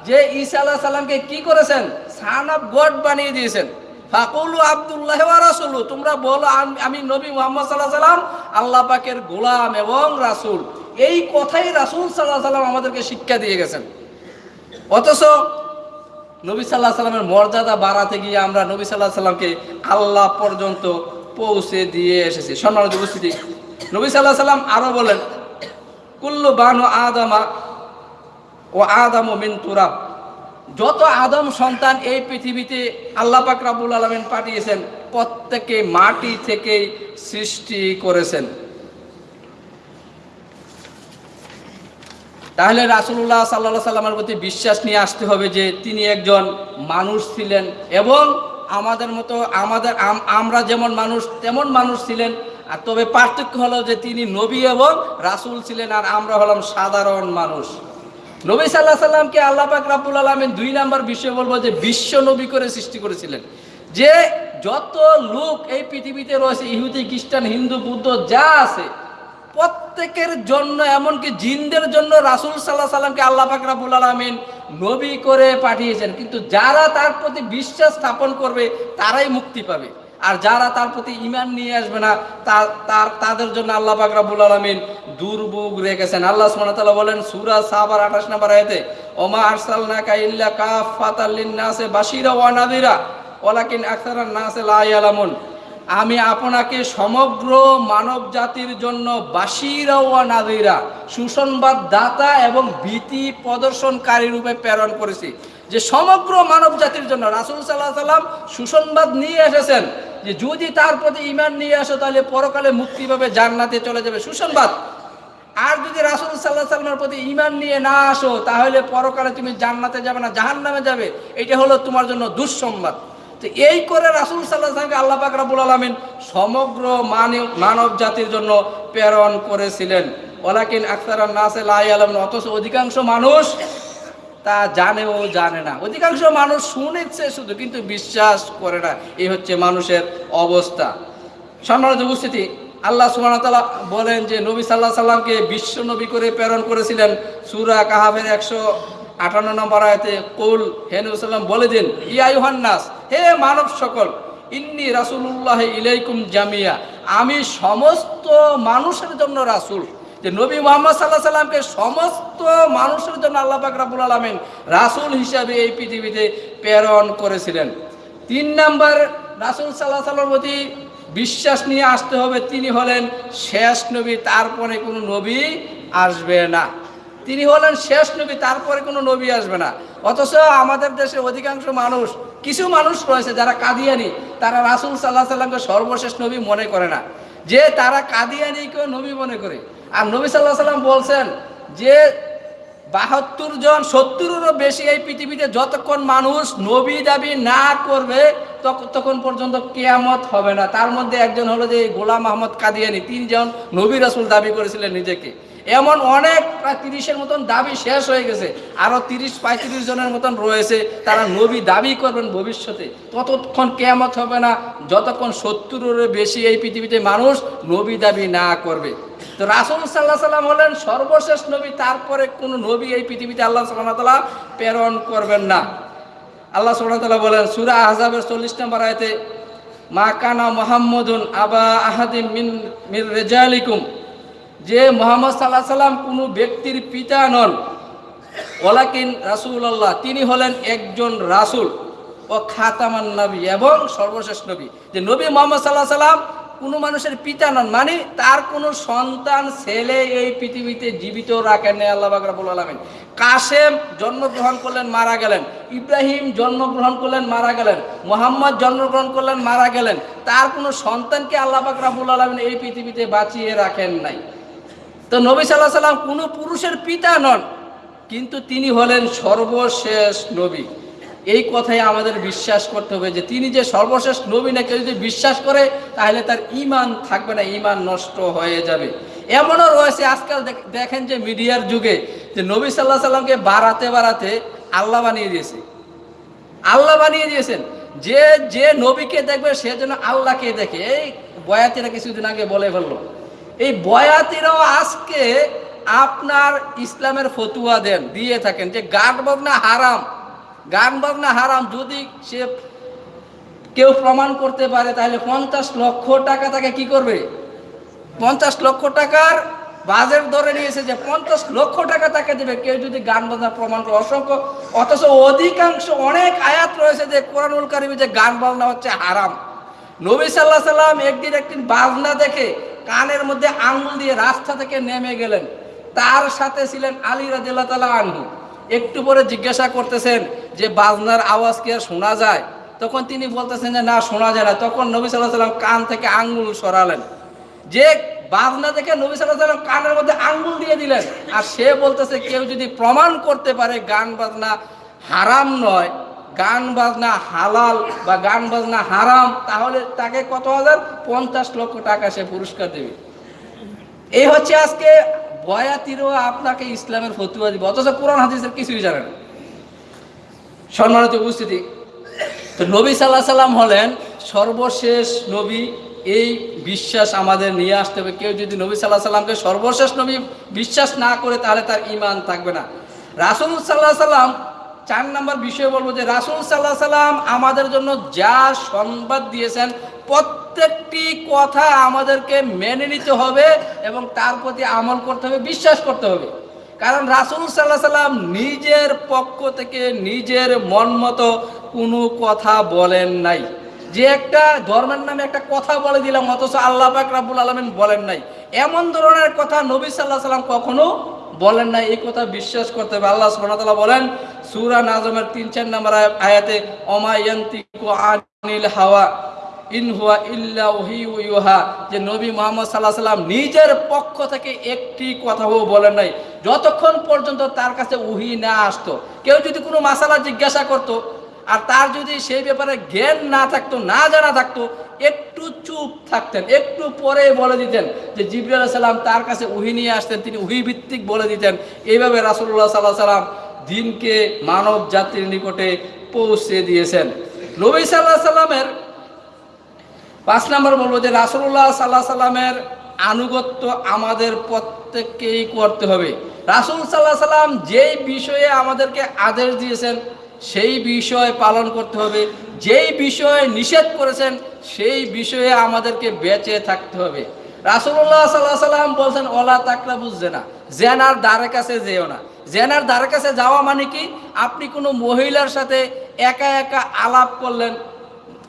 যে ঈসা আলাহ সাল্লামকে কি করেছেন? সান অফ গড বানিয়ে দিয়েছেন। ফাকুলু আব্দুল্লাহ ওয়া রাসূলু। তোমরা বলো, আম- আমি নবী মুহাম্মদ সাল্লাহ সাল্লাম, আল্লাহ পাকের গোলাম এবং রাসূল। এই কথাই রাসূল সাল্লাহ সাল্লাম আমাদেরকে শিক্ষা দিয়ে গেছেন। অথচ নবী সাল্লাহ সাল্লামের মর্যাদা বাড়াতে গিয়ে আমরা নবী সাল্লাহ সাল্লামকে আল্লাহ পর্যন্ত পৌঁছে দিয়ে এসেছি। সম্মানিত উপস্থিতি, নবী সাল্লাহ সাল্লাম আরও বলেন, কুল্লু বানু আদামা ও আদম ও তুরাব। যত আদম সন্তান এই পৃথিবীতে আল্লাহ পাক রাব্বুল আলামিন পাঠিয়েছেন, প্রত্যেকে মাটি থেকেই সৃষ্টি করেছেন। তাহলে রাসুল্লাহ সাল্লাহ সাল্লামের প্রতি বিশ্বাস নিয়ে আসতে হবে যে তিনি একজন মানুষ ছিলেন এবং আমাদের মতো আমাদের আমরা যেমন মানুষ, তেমন মানুষ ছিলেন। আর তবে পার্থক্য হলো যে তিনি নবী এবং রাসূল ছিলেন আর আমরা হলাম সাধারণ মানুষ। নবী সাল্লাহ সাল্লামকে আল্লাহ পাক রাব্বুল আলমিন দুই নাম্বার বিষয় বলব যে বিশ্ব নবী করে সৃষ্টি করেছিলেন। যে যত লোক এই পৃথিবীতে রয়েছে, ইহুদি, খ্রিস্টান, হিন্দু, বুদ্ধ, যা আছে প্রত্যেকের জন্য, এমনকি জিনদের জন্য রাসূল সাল্লাহ সাল্লামকে আল্লাহ পাক রাব্বুল আলমিন নবী করে পাঠিয়েছেন। কিন্তু যারা তার প্রতি বিশ্বাস স্থাপন করবে, তারাই মুক্তি পাবে। আর যারা তার প্রতি ইমান নিয়ে আসবে না তার, তাদের জন্য আল্লাহ পাক রাব্বুল আলামিন দুর্ভোগ রেখেছেন। আল্লাহ তাআলা বলেন সূরা সাবার 28 নম্বর আয়াতে, ওমা আরসালনাকা ইল্লা কাফাতাল লিন-নাসি বাশীরা ওয়া নাযীরা, ওয়ালাকিন আকসারান নাসি লা ইয়ালামুন। আমি আপনাকে সমগ্র মানব জাতির জন্য বাশিরা ওয়া নাযীরা, সুসংবাদ দাতা এবং ভীতি প্রদর্শনকারী রূপে প্রেরণ করেছি। যে সমগ্র মানব জাতির জন্য রাসূল সাল্লাহ সাল্লাম সুসংবাদ নিয়ে এসেছেন, যে যদি তার প্রতি ইমান নিয়ে আসো তাহলে পরকালে মুক্তি পাবে, জান্নাতে চলে যাবে। সুসংবাদ। আর যদি রাসূল সাল্লাহ সাল্লামের প্রতি ইমান নিয়ে না আসো, তাহলে পরকালে তুমি জান্নাতে যাবে না, জাহান্নামে যাবে। এটা হলো তোমার জন্য দুঃসংবাদ। তো এই করে রাসূল আলাইহি আল্লাহ পাক রব্বুল আলামিন সমগ্র মানব মানব জাতির জন্য প্রেরণ করেছিলেন। ওয়ালাকিন আকসারান নাসে লা ইয়ালামুন, অথচ অধিকাংশ মানুষ তা জানেও জানে না। অধিকাংশ মানুষ শুনেছে শুধু, কিন্তু বিশ্বাস করে না। এই হচ্ছে মানুষের অবস্থা। সম্মানিত উপস্থিতি, আল্লাহ সুবহানাহু বলেন যে নবী সাল্লাহ সাল্লামকে বিশ্ব নবী করে প্রেরণ করেছিলেন। সুরা কাহাবের একশো আটান্ন নম্বর আয়তে, কুল, হে নবী সাল্লাম বলে দিন, ইয়া ইউহান্নাস হে মানব সকল, ইন্নি রাসূলুল্লাহ ইলাইকুম জামিয়া। আমি সমস্ত মানুষের জন্য রাসূল। যে নবী মোহাম্মদ সাল্লাহ সাল্লামকে সমস্ত মানুষের জন্য আল্লাহ পাক রাব্বুল আলামিন রাসূল হিসাবে এই পৃথিবীতে প্রেরণ করেছিলেন। তিন নাম্বার, রাসূল সাল্লাহ সাল্লামের প্রতি বিশ্বাস নিয়ে আসতে হবে। তিনি হলেন শেষ নবী, তারপরে কোনো নবী আসবে না। তিনি হলেন শেষ নবী, তারপরে কোনো নবী আসবে না। অথচ আমাদের দেশে অধিকাংশ মানুষ, কিছু মানুষ রয়েছে যারা কাদিয়ানি, তারা রাসূল সাল্লাহ সাল্লামকে সর্বশেষ নবী মনে করে না। যে তারা কাদিয়ানিকেও নবী মনে করে। আর নবী সাল্লাহ সাল্লাম বলছেন যে বাহাত্তর জন, সত্তরেরও বেশি এই পৃথিবীতে যতক্ষণ মানুষ নবী দাবি না করবে তখ- তখন পর্যন্ত কেয়ামত হবে না। তার মধ্যে একজন হলো যে গোলাম আহমদ কাদিয়ানি। তিনজন নবী রাসুল দাবি করেছিলেন নিজেকে। এমন অনেক প্রায় তিরিশের মতন দাবি শেষ হয়ে গেছে। আরও তিরিশ, পঁয়ত্রিশ জনের মতন রয়েছে। তারা নবী দাবি করবেন ভবিষ্যতে। ততক্ষণ কেয়ামত হবে না। যতক্ষণ সত্তরেরও বেশি এই পৃথিবীতে মানুষ নবী দাবি না করবে। তো রাসুল সাল্লাহ সাল্লাম হলেন সর্বশেষ নবী। তারপরে কোনো নবী এই পৃথিবীতে আল্লাহ সাল্লাহ প্রেরণ করবেন না। আল্লাহ সাল্লাহ বলেন, সুরা আহজাবের চল্লিশ নম্বর আয়তে, মা কানা মোহাম্মদুন আবা আহাদিম মিন, মির রেজালিকুম। যে মোহাম্মদ সাল্লাহ সাল্লাম কোনো ব্যক্তির পিতা নন ওলাকিন রাসুল্লাহ তিনি হলেন একজন রাসূল ও খাতামান নবী এবং সর্বশেষ নবী। যে নবী মোহাম্মদ সাল্লাহ সাল্লাম কোনো মানুষের পিতা নন মানে তার কোনো সন্তান, ছেলে এই পৃথিবীতে জীবিত রাখেন নাই আল্লাহ কাসেম জন্মগ্রহণ করলেন, মারা গেলেন। ইব্রাহিম জন্মগ্রহণ করলেন, মারা গেলেন। মোহাম্মদ জন্মগ্রহণ করলেন, মারা গেলেন। তার কোনো সন্তানকে আল্লাহ বাকরাবুল আলমিন এই পৃথিবীতে বাঁচিয়ে রাখেন নাই। তো নবী সাল্লাহ সাল্লাম কোনো পুরুষের পিতা নন, কিন্তু তিনি হলেন সর্বশেষ নবী। এই কথাই আমাদের বিশ্বাস করতে হবে যে তিনি যে সর্বশেষ নবী না, কেউ যদি বিশ্বাস করে, তাহলে তার ইমান থাকবে না ইমান নষ্ট হয়ে যাবে। এমনও রয়েছে আজকাল দেখ- দেখেন যে মিডিয়ার যুগে যে নবী সাল্লাহ সাল্লামকে বাড়াতে বাড়াতে আল্লাহ বানিয়ে দিয়েছে। আল্লাহ বানিয়ে দিয়েছেন। যে যে নবীকে দেখবে, সে যেন আল্লাহকে দেখে। এই বয়াতিরা কিছুদিন আগে বলে ফেলল। এই বয়াতিরাও আজকে আপনার ইসলামের ফতুয়া দেন, দিয়ে থাকেন যে গান বাজনা হারাম। গান বাজনা হারাম, যদি সে কেউ প্রমাণ করতে পারে, তাহলে পঞ্চাশ লক্ষ টাকা তাকে কি করবে? পঞ্চাশ লক্ষ টাকার বাজেট ধরে নিয়েছে যে পঞ্চাশ লক্ষ টাকা তাকে দেবে। কেউ যদি গান বাজনার প্রমাণ করে, অসংখ্য অথচ অধিকাংশ অনেক আয়াত রয়েছে যে কোরআনুল কারিমে যে গান বাজনা হচ্ছে হারাম। নবী সাল্লাহ সাল্লাম একদিন একদিন বাজনা দেখে কানের মধ্যে আঙুল দিয়ে রাস্তা থেকে নেমে গেলেন। তার সাথে ছিলেন আলী রাজিল্লাহ তালা আনহু। একটু পরে জিজ্ঞাসা করতেছেন যে, বাজনার আওয়াজ কি আর শোনা যায়? তখন তিনি বলতেছেন যে, না, শোনা যায় না। তখন নবী সাল্লাহ সাল্লাম কান থেকে আঙ্গুল সরালেন। যে বাজনা দেখে নবী সাল্লাহ সাল্লাম কানের মধ্যে আঙ্গুল দিয়ে দিলেন। আর সে বলতেছে, কেউ যদি প্রমাণ করতে পারে গান বাজনা হারাম নয় গান বাজনা হালাল বা গান বাজনা হারাম, তাহলে তাকে কত হাজার? পঞ্চাশ লক্ষ টাকা সে পুরস্কার দেবে। এই হচ্ছে আজকে বয়াতিরও আপনাকে ইসলামের ফতুয়া দিবে, অথচ কোরআন হাদিসের কিছুই জানে না। সম্মানিত উপস্থিতি, তো নবী সাল্লাহ সাল্লাম হলেন সর্বশেষ নবী, এই বিশ্বাস আমাদের নিয়ে আসতে হবে। কেউ যদি নবী সাল্লাহ সাল্লামকে সর্বশেষ নবী বিশ্বাস না করে, তাহলে তার ইমান থাকবে না। রাসুল সাল্লাহ সাল্লাম চার নম্বর বিষয় বলব যে রাসুল সাল্লাহ সাল্লাম আমাদের জন্য যা সংবাদ দিয়েছেন, প্রত্যেকটি কথা আমাদেরকে মেনে নিতে হবে এবং তার প্রতি আমল করতে হবে, বিশ্বাস করতে হবে। কারণ রাসুল সাল্লাহ সাল্লাম নিজের পক্ষ থেকে নিজের মন মতো কোনো কথা বলেন নাই। যে একটা ধর্মের নামে একটা কথা বলে দিলাম, অথচ আল্লাহ পাক রাব্বুল আলমিন বলেন নাই। এমন ধরনের কথা নবী সাল্লাহ সাল্লাম কখনো বলেন নাই এই কথা বিশ্বাস করতে হবে। আল্লাহ সুবহানাহু বলেন, সুরা নাজমের তিন, চার নম্বর আয়াতে অমায়ান্তিকু হাওয়া, ইন হুয়া ইল্লা ইউহা। যে নবী মোহাম্মদ সাল্লাহ সাল্লাম নিজের পক্ষ থেকে একটি কথাও বলেন নাই। যতক্ষণ পর্যন্ত তার কাছে উহি না আসতো, কেউ যদি কোনো মাসালা জিজ্ঞাসা করতো আর তার যদি সেই ব্যাপারে জ্ঞান না থাকতো, না জানা থাকতো, একটু চুপ থাকতেন, একটু পরে বলে দিতেন যে জিবরুল সাল্লাম তার কাছে উহি নিয়ে আসতেন, তিনি উহি ভিত্তিক বলে দিতেন। এইভাবে রাসুল্লাহ সাল্লাহ সাল্লাম দিনকে মানব জাতির নিকটে পৌঁছে দিয়েছেন। নবী সাল্লাহ সাল্লামের পাঁচ নম্বর বলব যে রাসুল্লাহ সাল্লাহ সাল্লামের আনুগত্য আমাদের প্রত্যেককেই করতে হবে। রাসুল সাল্লাহ সাল্লাম যেই বিষয়ে আমাদেরকে আদেশ দিয়েছেন, সেই বিষয় পালন করতে হবে। যেই বিষয়ে নিষেধ করেছেন, সেই বিষয়ে আমাদেরকে বেঁচে থাকতে হবে। রাসুল্লাহ সাল্লাহ সাল্লাম বলছেন, ওলা তাকলা বুঝছে না জেনার দ্বারের কাছে যেও না। জেনার দ্বারের কাছে যাওয়া মানে কি? আপনি কোনো মহিলার সাথে একা একা আলাপ করলেন,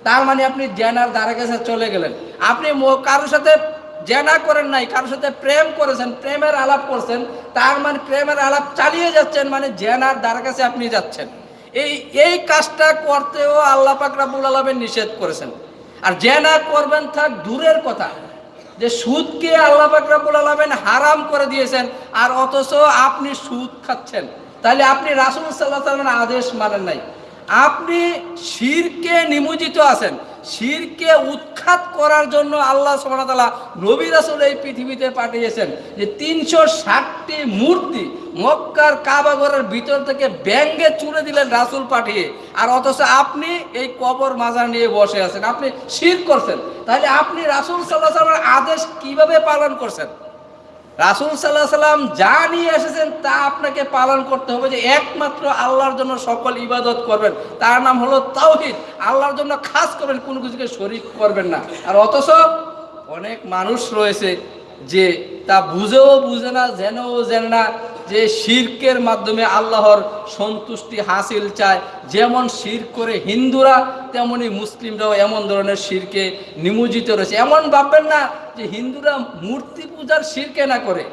তার মানে আপনি জেনার দ্বারা কাছে চলে গেলেন। আপনি কারোর সাথে জেনা করেন নাই, কারোর সাথে প্রেম করেছেন, প্রেমের আলাপ করছেন, তার মানে প্রেমের আলাপ চালিয়ে যাচ্ছেন মানে জেনার দ্বার কাছে আপনি যাচ্ছেন। এই এই কাজটা করতেও আল্লাহ পাক রাবুল আলমের নিষেধ করেছেন। আর জেনা করবেন থাক দূরের কথা। যে সুদকে আল্লাহ পাক রাব্বুল আলামিন হারাম করে দিয়েছেন, আর অথচ আপনি সুদ খাচ্ছেন। তাহলে আপনি রাসূল আলাইহি আদেশ মানেন নাই। আপনি শিরকে নিমজ্জিত আছেন। শিরকে উৎখাত করার জন্য আল্লাহ সুবহানাহু নবী রাসুল এই পৃথিবীতে পাঠিয়েছেন যে তিনশো ষাটটি মূর্তি মক্কার কাবাগরের ভিতর থেকে ব্যাঙ্গে চুড়ে দিলেন রাসুল পাঠিয়ে। আর অথচ আপনি এই কবর মাজার নিয়ে বসে আছেন, আপনি শির করছেন। তাহলে আপনি রাসুল সাল্লাহ সাল্লামের আদেশ কীভাবে পালন করছেন? রাসূল সাল্লাহ সাল্লাম যা নিয়ে এসেছেন তা আপনাকে পালন করতে হবে যে একমাত্র আল্লাহর জন্য সকল ইবাদত করবেন। তার নাম হলো তাওহিদ। আল্লাহর জন্য খাস করবেন কোনো কিছুকে শরিক করবেন না। আর অথচ অনেক মানুষ রয়েছে যে তা বুঝেও বুঝে না, জেনেও জেনে না যে শিরকের মাধ্যমে আল্লাহর সন্তুষ্টি হাসিল চায়। যেমন শির করে হিন্দুরা, তেমনি মুসলিমরাও এমন ধরনের শিরকে নিমজ্জিত রয়েছে। এমন ভাববেন না যে হিন্দুরা মূর্তি পূজার শিরকে না করে।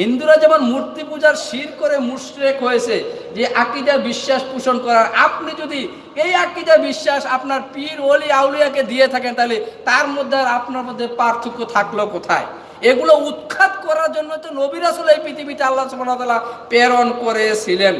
হিন্দুরা যেমন মূর্তি পূজার শির করে মুশরেক হয়েছে, যে আকিদা বিশ্বাস পোষণ করার। আপনি যদি এই আকিদা বিশ্বাস আপনার পীর, ওলি, আউলিয়াকে দিয়ে থাকেন, তাহলে তার মধ্যে আর আপনার মধ্যে পার্থক্য থাকল কোথায়? এগুলো উৎখাত করার জন্য তো নবী রাসুল এই পৃথিবীতে আল্লাহ তাআলা প্রেরণ করেছিলেন।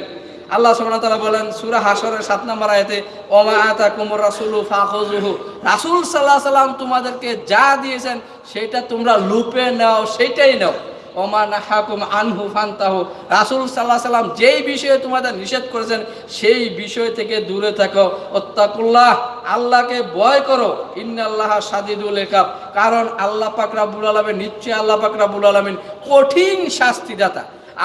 আল্লাহ তাআলা বলেন, সুরা হাসরের সাত নম্বর আয়াতে ওমা আতাকুমুর রাসুলু ফাখুযুহু। রাসূল সাল্লাহ সাল্লাম তোমাদেরকে যা দিয়েছেন, সেটা তোমরা লুপে নাও, সেটাই নাও। ওমা নাহাকুম আনহু ফান্তাহু। রাসূল আলাইহি সাল্লাম যেই বিষয়ে তোমাদের নিষেধ করেছেন, সেই বিষয় থেকে দূরে থাকো। অত্তাকুল্লাহ আল্লাহকে ভয় করো। ইন্নাল্লাহ সাদিদুল ইকাব কারণ আল্লাহ পাক রাব্বুল আলামিন, নিশ্চয়ই আল্লাহ পাক রাব্বুল আলামিন কঠিন শাস্তিদাতা।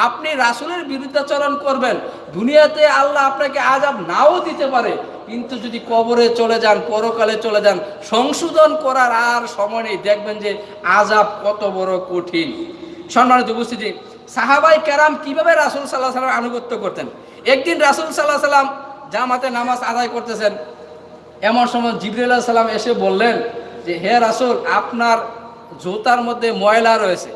আপনি রাসূলের বিরুদ্ধাচরণ করবেন। দুনিয়াতে আল্লাহ আপনাকে আজাব নাও দিতে পারে। কিন্তু যদি কবরে চলে যান, পরকালে চলে যান, সংশোধন করার আর সময় নেই। দেখবেন যে আজাব কত বড় কঠিন। সম্মানিত উপস্থিতি, সাহাবাই কেরাম কীভাবে রাসুল সাল্লাহ সাল্লাম আনুগত্য করতেন? একদিন রাসুল সাল্লাহ সাল্লাম জামাতে নামাজ আদায় করতেছেন। এমন সময় জিবরুল্লাহ সাল্লাম এসে বললেন যে, হে রাসুল, আপনার জুতার মধ্যে ময়লা রয়েছে।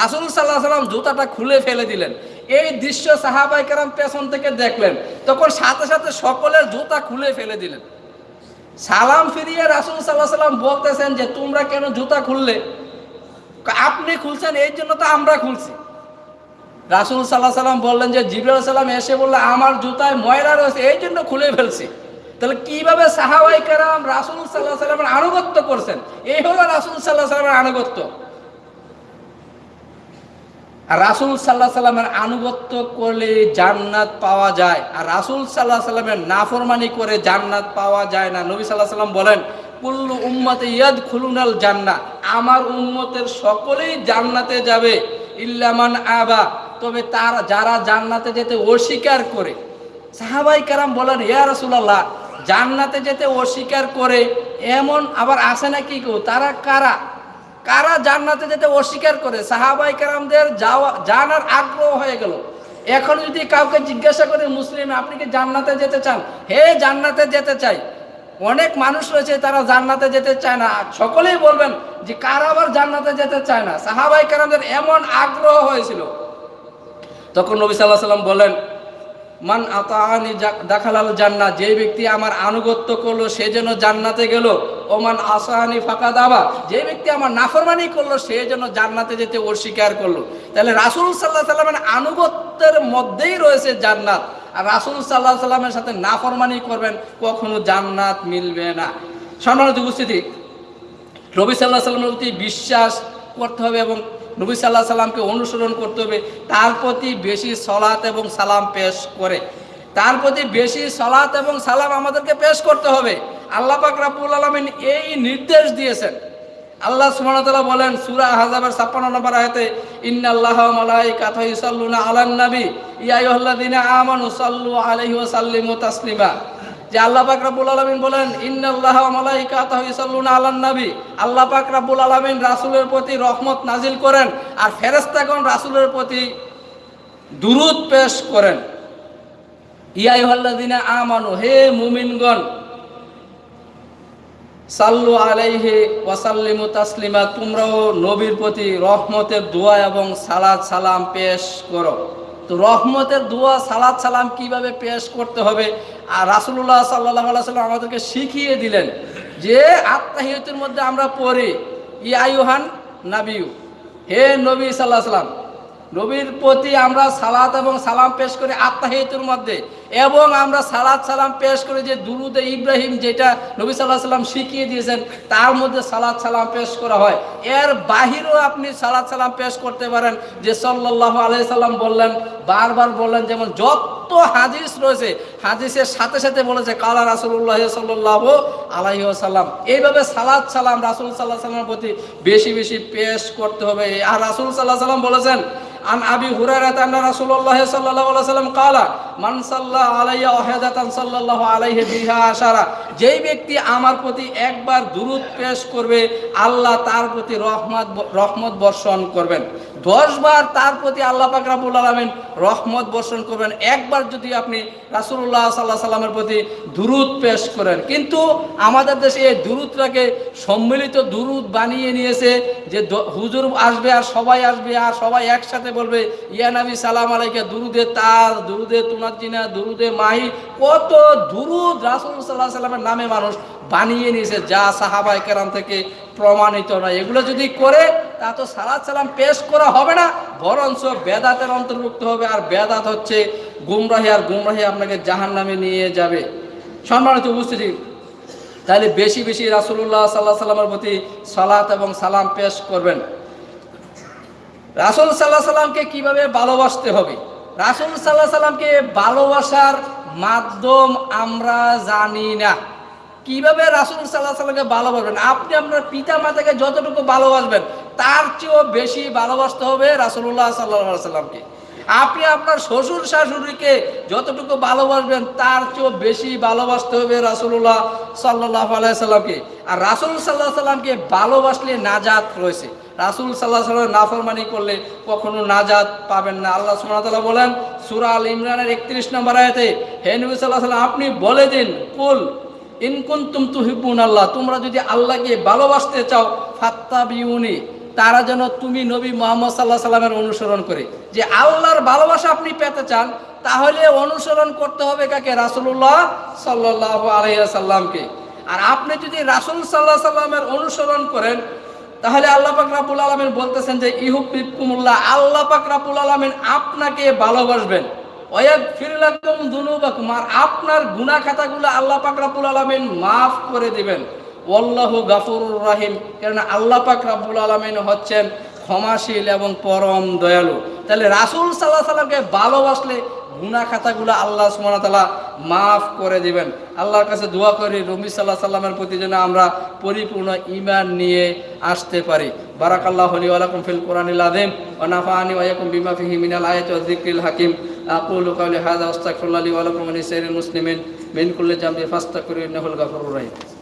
রাসুল সাল্লাহ সাল্লাম জুতাটা খুলে ফেলে দিলেন। এই দৃশ্য সাহাবাই কেরাম পেছন থেকে দেখলেন। তখন সাথে সাথে সকলের জুতা খুলে ফেলে দিলেন। সালাম ফিরিয়ে রাসুল সাল্লাহ সাল্লাম বলতেছেন যে, তোমরা কেন জুতা খুললে? আপনি খুলছেন এই জন্য তো আমরা খুলছি। রাসুল সাল্লাহ সাল্লাম বললেন যে জিবরুল সাল্লাম এসে বললে, আমার জুতায় ময়লা রয়েছে, এই জন্য খুলে ফেলছি। তাহলে কীভাবে সাহাবাই কারাম রাসুল সাল্লাহ সাল্লামের আনুগত্য করছেন? এই হলো রাসুল সাল্লাহ সাল্লামের আনুগত্য। আর রাসুল সাল্লাহ সাল্লামের আনুগত্য করলে জান্নাত পাওয়া যায়। আর রাসুল সাল্লাহ সাল্লামের নাফরমানি করে জান্নাত পাওয়া যায় না। নবী সাল্লাহ সাল্লাম বলেন কুল্লু উম্মতে ইয়াদ খুলুনাল জান্না আমার উম্মতের সকলেই জান্নাতে যাবে ইল্লামান আবা। তবে তার, যারা জান্নাতে যেতে অস্বীকার করে, সাহাবাই কারাম বলেন, ইয়া রাসূলুল্লাহ, জান্নাতে যেতে অস্বীকার করে, এমন আবার আসে নাকি কেউ? তারা কারা? কারা জান্নাতে যেতে অস্বীকার করে? সাহাবাই কারামদের যাওয়া, জানার আগ্রহ হয়ে গেল। এখন যদি কাউকে জিজ্ঞাসা করে মুসলিম, আপনি কি জান্নাতে যেতে চান? হে, জান্নাতে যেতে চাই। অনেক মানুষ রয়েছে, তারা জান্নাতে যেতে চায় না। সকলেই বলবেন যে, কার আবার জান্নাতে যেতে চায় না? সাহাবাই কারামদের এমন আগ্রহ হয়েছিল। তখন নবী সাল্লাহ সাল্লাম বলেন মান আতানি দেখালাল জান্না, যে ব্যক্তি আমার আনুগত্য করল, সে যেন জান্নাতে গেল। ও মান আসানি ফাঁকা দাবা যে ব্যক্তি আমার নাফরমানি করল, সে যেন জান্নাতে যেতে অস্বীকার করল। তাহলে রাসুল সাল্লাহ সাল্লামের আনুগত্যের মধ্যেই রয়েছে জান্নাত। আর রাসুল সাল্লাহ সাল্লামের সাথে না নাফরমানি করবেন, কখনো জান্নাত মিলবে না। সম্মানিত উপস্থিতি রবি সাল্লাহ সাল্লামের প্রতি বিশ্বাস করতে হবে এবং নবী সাল্লাহ সাল্লামকে অনুসরণ করতে হবে। তার প্রতি বেশি সলাৎ এবং সালাম পেশ করে। তার প্রতি বেশি সলাৎ এবং সালাম আমাদেরকে পেশ করতে হবে। আল্লাহ পাক রাব্বুল আলমিন এই নির্দেশ দিয়েছেন। আল্লাহ সুবহানাহু বলেন, সুরা হাজাবের 56 নম্বর আয়াতে, ইন্নাল্লাহা ওয়া মালাইকাতাহু ইউসাল্লুনা আলান নবী। ইয়া আইয়ুহাল্লাযীনা আমানু সাল্লু আলাইহি ওয়া সাল্লিমু তাসলিমা। যে আল্লাহ পাক রাব্বুল আলামিন বলেন, ইন্নাল্লাহা ওয়া মালাইকাতাহু ইউসাল্লুনা আলান নবী। আল্লাহ পাক রাব্বুল আলামিন রাসূলের প্রতি রহমত নাজিল করেন আর ফেরেশতাগণ রাসূলের প্রতি দুরূদ পেশ করেন। ইয়া আইয়ুহাল্লাযীনা আমানু, হে মুমিনগণ সাল্লু আলাইহি ওয়াসাল্লিমু তাসলিমা, তোমরাও নবীর প্রতি রহমতের দোয়া এবং সালাদ সালাম পেশ করো। তো রহমতের দোয়া সালাদ সালাম কীভাবে পেশ করতে হবে? আর রাসুল্লাহ সাল্লাহ সাল্লাম আমাদেরকে শিখিয়ে দিলেন যে আত্মাহিয়তের মধ্যে আমরা পড়ি ইয়ায়ুহান নাবিউ হে নবী সাল্লাহ সাল্লাম নবীর প্রতি আমরা সালাত এবং সালাম পেশ করি আত্মাহিয়তের মধ্যে। এবং আমরা সালাদ সালাম পেশ করে যে দুরুদে ইব্রাহিম যেটা নবী সাল্লাহ সাল্লাম শিখিয়ে দিয়েছেন, তার মধ্যে সালাদ সালাম পেশ করা হয়। এর বাহিরেও আপনি সালাদ সালাম পেশ করতে পারেন যে সাল্লাহ আলাই সাল্লাম বললেন, বারবার বললেন, যেমন যত হাদিস রয়েছে, হাদিসের সাথে সাথে বলেছে, কালা রাসুল্লাহ সাল্লাহ আলাহি সাল্লাম এইভাবে সালাদ সালাম রাসুল সাল্লাহ সাল্লামের প্রতি বেশি বেশি পেশ করতে হবে। আর রাসুল সাল্লাহ সাল্লাম বলেছেন, আন আবি হুরার রাসুল্লাহ সাল্লাহ সাল্লাম কালা মানসাল্লাহ যেই ব্যক্তি আমার প্রতি একবার পেশ করবে, আল্লাহ তার প্রতি রহমত রহমত বর্ষণ করবেন। দশ বার তার প্রতি আল্লাহ রহমত বর্ষণ করবেন। একবার যদি আপনি সাল্লামের প্রতি পেশ করেন। কিন্তু আমাদের দেশে এই দুরূদটাকে সম্মিলিত দুরূদ বানিয়ে নিয়েছে যে হুজুর আসবে আর সবাই আসবে আর সবাই একসাথে বলবে, ইয়া নবী সালাম আলাইকা, দুরুদে তার দুরুদে দুরুদে মাহি, কত দুরুদ রাসুল সাল্লাহ সাল্লামের নামে মানুষ বানিয়ে নিয়েছে, যা সাহাবাই কেরাম থেকে প্রমাণিত নয়। এগুলো যদি করে, তা তো সালাদ সালাম পেশ করা হবে না, বরঞ্চ বেদাতের অন্তর্ভুক্ত হবে। আর বেদাত হচ্ছে গুমরাহি, আর গুমরাহি আপনাকে জাহান নামে নিয়ে যাবে। সম্মানিত উপস্থিতি, তাহলে বেশি বেশি রাসুল্লাহ সাল্লাহ সাল্লামের প্রতি সালাত এবং সালাম পেশ করবেন। রাসুল সাল্লাহ সাল্লামকে কীভাবে ভালোবাসতে হবে? রাসুল সাল্লাহ সাল্লামকে ভালোবাসার মাধ্যম আমরা জানি না। কীভাবে রাসুল সাল্লাহ সাল্লামকে ভালোবাসবেন? আপনি আপনার পিতা মাতাকে যতটুকু ভালোবাসবেন, তার চেয়েও বেশি ভালোবাসতে হবে রাসুল্লাহ সাল্লাহ সাল্লামকে। আপনি আপনার শ্বশুর শাশুড়িকে যতটুকু ভালোবাসবেন, তার চেয়েও বেশি ভালোবাসতে হবে রাসুল্লাহ সাল্লাহ আলাইসাল্লামকে আর রাসুল সাল্লাহ সাল্লামকে ভালোবাসলে নাজাত রয়েছে। রাসুল সাল্লাহ সাল্লাম নাফরমানি করলে কখনো নাজাত পাবেন না। আল্লাহ সুমতাল্লাহ বলেন, সুরা আল ইমরানের একত্রিশ নম্বর আয়াতে, হে নবী সাল্লাহ সাল্লাম আপনি বলে দিন, কুল ইনকুন তুম তুহিবুন আল্লাহ তোমরা যদি আল্লাহকে ভালোবাসতে চাও ফাত্তা বিউনি তারা যেন তুমি নবী মোহাম্মদ সাল্লাহ সাল্লামের অনুসরণ করে। যে আল্লাহর ভালোবাসা আপনি পেতে চান, তাহলে অনুসরণ করতে হবে কাকে? রাসুল্লাহ সাল্লাহ আলাইসাল্লামকে আর আপনি যদি রাসুল সাল্লাহ সাল্লামের অনুসরণ করেন তাহলে আল্লাহ পাক রাবুল আলমিন বলতেছেন যে ইহুকুমুল্লাহ আল্লাহ পাক রাবুল আলমিন আপনাকে ভালোবাসবেন। ওয়াক ফিরলাকুম দুনুবাকুম আর আপনার গুনাহ খাতাগুলো আল্লাহ পাক রাব্বুল আলামিন মাফ করে দিবেন। ওয়াল্লাহু গাফুরুর রাহিম কারণ আল্লাহ পাক রাব্বুল আলামিন হচ্ছেন ক্ষমাশীল এবং পরম দয়ালু। তাহলে রাসূল সাল্লাল্লাহু আলাইহি ভালোবাসলে গুনাহ খাতাগুলো আল্লাহ ওয়া তাআলা মাফ করে দিবেন। আল্লাহর কাছে দোয়া করি রবি সাল্লাহ সাল্লামের প্রতি যেন আমরা পরিপূর্ণ ইমান নিয়ে আসতে পারি। বারাকাল্লাহু লি ওয়া লাকুম ফিল কোরআনিল আযীম ওয়া নাফা'আনি ওয়া ইয়াকুম বিমা ফিহি মিনাল আয়াতি হাকীম। আকুলু কাওলি হাযা ওয়াস্তাগফিরুল্লাহ ওয়া লাকুম ওয়া লিসাইরিল মুসলিমিন। মিন কুল্লি জামবি ফাস্তাগফিরু গাফুরুর রাহিম।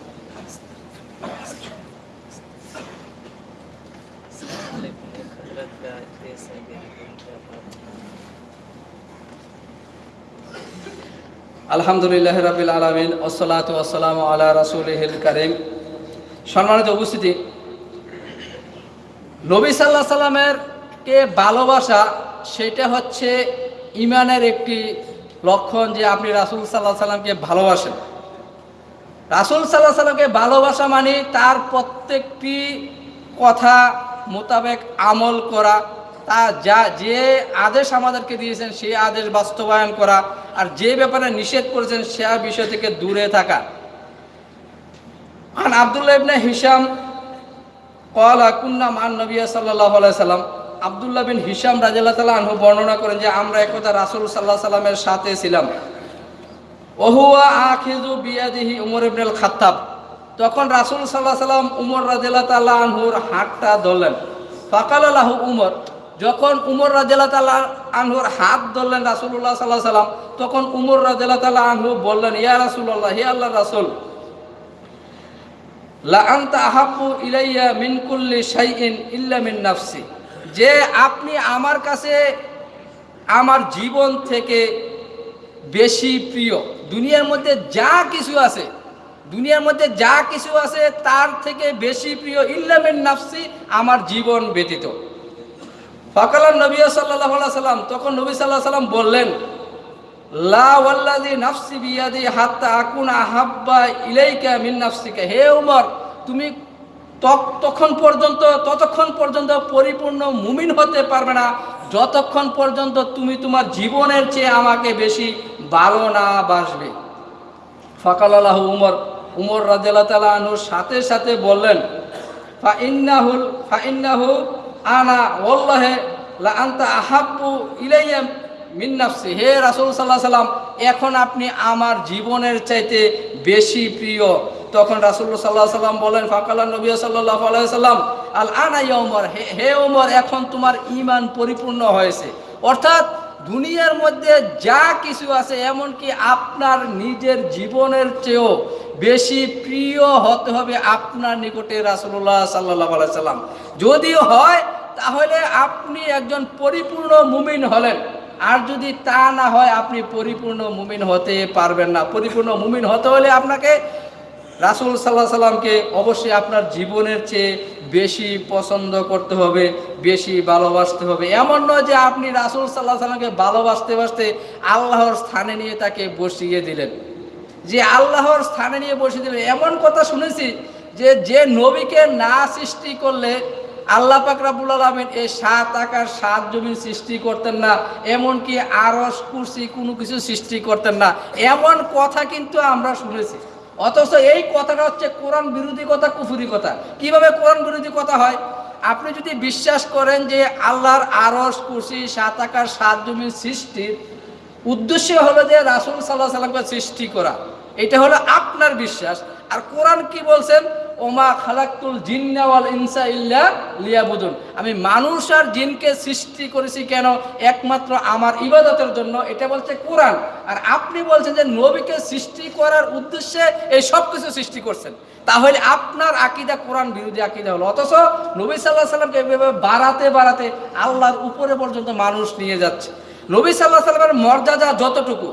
আলহামদুলিল্লাহ রাবিল আলমিন ওসলাত ওসালাম আল্লাহ রাসুলহিল কারিম। সম্মানিত উপস্থিতি, নবী সাল্লাহ সাল্লামের কে ভালোবাসা, সেটা হচ্ছে ইমানের একটি লক্ষণ যে আপনি রাসুল সাল্লাহ সাল্লামকে ভালোবাসেন। রাসুল সাল্লাহ সাল্লামকে ভালোবাসা মানে তার প্রত্যেকটি কথা মোতাবেক আমল করা তা যা, যে আদেশ আমাদেরকে দিয়েছেন, সেই আদেশ বাস্তবায়ন করা আর যে ব্যাপারে নিষেধ করেছেন, সে বিষয় থেকে দূরে থাকা। আন আবদুল্লাহ ইবনে হিসাম কলা কুন্না মান নবিয়া সাল্লাহ সাল্লাম। আবদুল্লাহ বিন হিসাম রাজিল্লাহ তালা আনহু বর্ণনা করেন যে, আমরা একদা রাসুল সাল্লাহ সাল্লামের সাথে ছিলাম। ওহুয়া আখিজু বিয়াদিহি উমর ইবনুল খাত্তাব তখন রাসুল সাল্লাহ সাল্লাম উমর রাজিল্লাহ তাল্লাহ আনহুর হাতটা ধরলেন। ফাকাল আল্লাহ উমর যখন উমর রাজেলা তালা আনহুর হাত ধরলেন রাসুল্লাহ সাল্লাহ সাল্লাম, তখন উমর রাজেলা তালা আনহু বললেন, ইয়া রাসুল্লাহ হে আল্লাহ রাসুল আহাব্বু ইলাইয়া মিন কুল্লি শাইইন ইল্লা নাফসি, যে আপনি আমার কাছে আমার জীবন থেকে বেশি প্রিয়, দুনিয়ার মধ্যে যা কিছু আছে, দুনিয়ার মধ্যে যা কিছু আছে তার থেকে বেশি প্রিয় ইল্লামিন নাফসি আমার জীবন ব্যতীত। ফকালান নবী সাল্লাহ সাল্লাম, তখন নবী সাল্লাহ সাল্লাম বললেন ইলাইকা হে উমর, তুমি তখন পর্যন্ত, ততক্ষণ পর্যন্ত পরিপূর্ণ মুমিন হতে পারবে না। যতক্ষণ পর্যন্ত তুমি তোমার জীবনের চেয়ে আমাকে বেশি ভালো না বাসবে। ফকাল আল্লাহ উমর উমর আনহুর সাথে সাথে বললেন, ফা ইন্নাহুল, ফা ইন্নাহু আনা ওল্লাহে লা আন্তা আহাব্বু ইলাইয়া মিন নাফসি। হে রাসূল সাল্লাল্লাহু সাল্লাম, এখন আপনি আমার জীবনের চাইতে বেশি প্রিয়। তখন রাসূল সাল্লাল্লাহু সাল্লাম বলেন, ফাকালা নবী সাল্লাল্লাহু আলাইহি সাল্লাম, আল আনা উমর, হে হে উমর, এখন তোমার ইমান পরিপূর্ণ হয়েছে। অর্থাৎ দুনিয়ার মধ্যে যা কিছু আছে, এমনকি আপনার নিজের জীবনের চেয়েও বেশি প্রিয় হতে হবে আপনার নিকটে রাসুল্লাহ সাল্লাহ সাল্লাম। যদি হয় তাহলে আপনি একজন পরিপূর্ণ মুমিন হলেন। আর যদি তা না হয়, আপনি পরিপূর্ণ মুমিন হতে পারবেন না। পরিপূর্ণ মুমিন হতে হলে আপনাকে রাসুল সাল্লাহ সাল্লামকে অবশ্যই আপনার জীবনের চেয়ে বেশি পছন্দ করতে হবে, বেশি ভালোবাসতে হবে। এমন নয় যে আপনি রাসুল সাল্লাহ সাল্লামকে ভালোবাসতে বাসতে আল্লাহর স্থানে নিয়ে তাকে বসিয়ে দিলেন। যে আল্লাহর স্থানে নিয়ে বসিয়ে দিলেন। এমন কথা শুনেছি যে যে নবীকে না সৃষ্টি করলে আল্লাহ পাক রাবুল আলমিন এই সাত আকার, সাত জমিন সৃষ্টি করতেন না, এমনকি আরস কুরসি কোনো কিছু সৃষ্টি করতেন না। এমন কথা কিন্তু আমরা শুনেছি। অথচ এই কথাটা হচ্ছে কোরআন বিরোধী কথা, কুফুরি কথা। কীভাবে কোরআন বিরোধী কথা হয়? আপনি যদি বিশ্বাস করেন যে আল্লাহর আরস কুরসি, সাত আকার, সাত জমিন সৃষ্টির উদ্দেশ্য হলো যে রাসুল সাল্লাহ সাল্লামকে সৃষ্টি করা। এটা হলো আপনার বিশ্বাস। আর কোরআন কি বলছেন? ওমা খালাকুল জিন্নাওয়াল ইনসা ইল্লা লিয়াবুদুন। আমি মানুষ আর জিনকে সৃষ্টি করেছি কেন? একমাত্র আমার ইবাদতের জন্য। এটা বলছে কোরআন। আর আপনি বলছেন যে নবীকে সৃষ্টি করার উদ্দেশ্যে এই সব কিছু সৃষ্টি করছেন। তাহলে আপনার আকিদা কোরআন বিরোধী আকিদা হলো। অথচ নবী সাল্লাহ সাল্লামকে এভাবে বাড়াতে বাড়াতে আল্লাহর উপরে পর্যন্ত মানুষ নিয়ে যাচ্ছে। নবী সাল্লাহ সাল্লামের মর্যাদা যতটুকু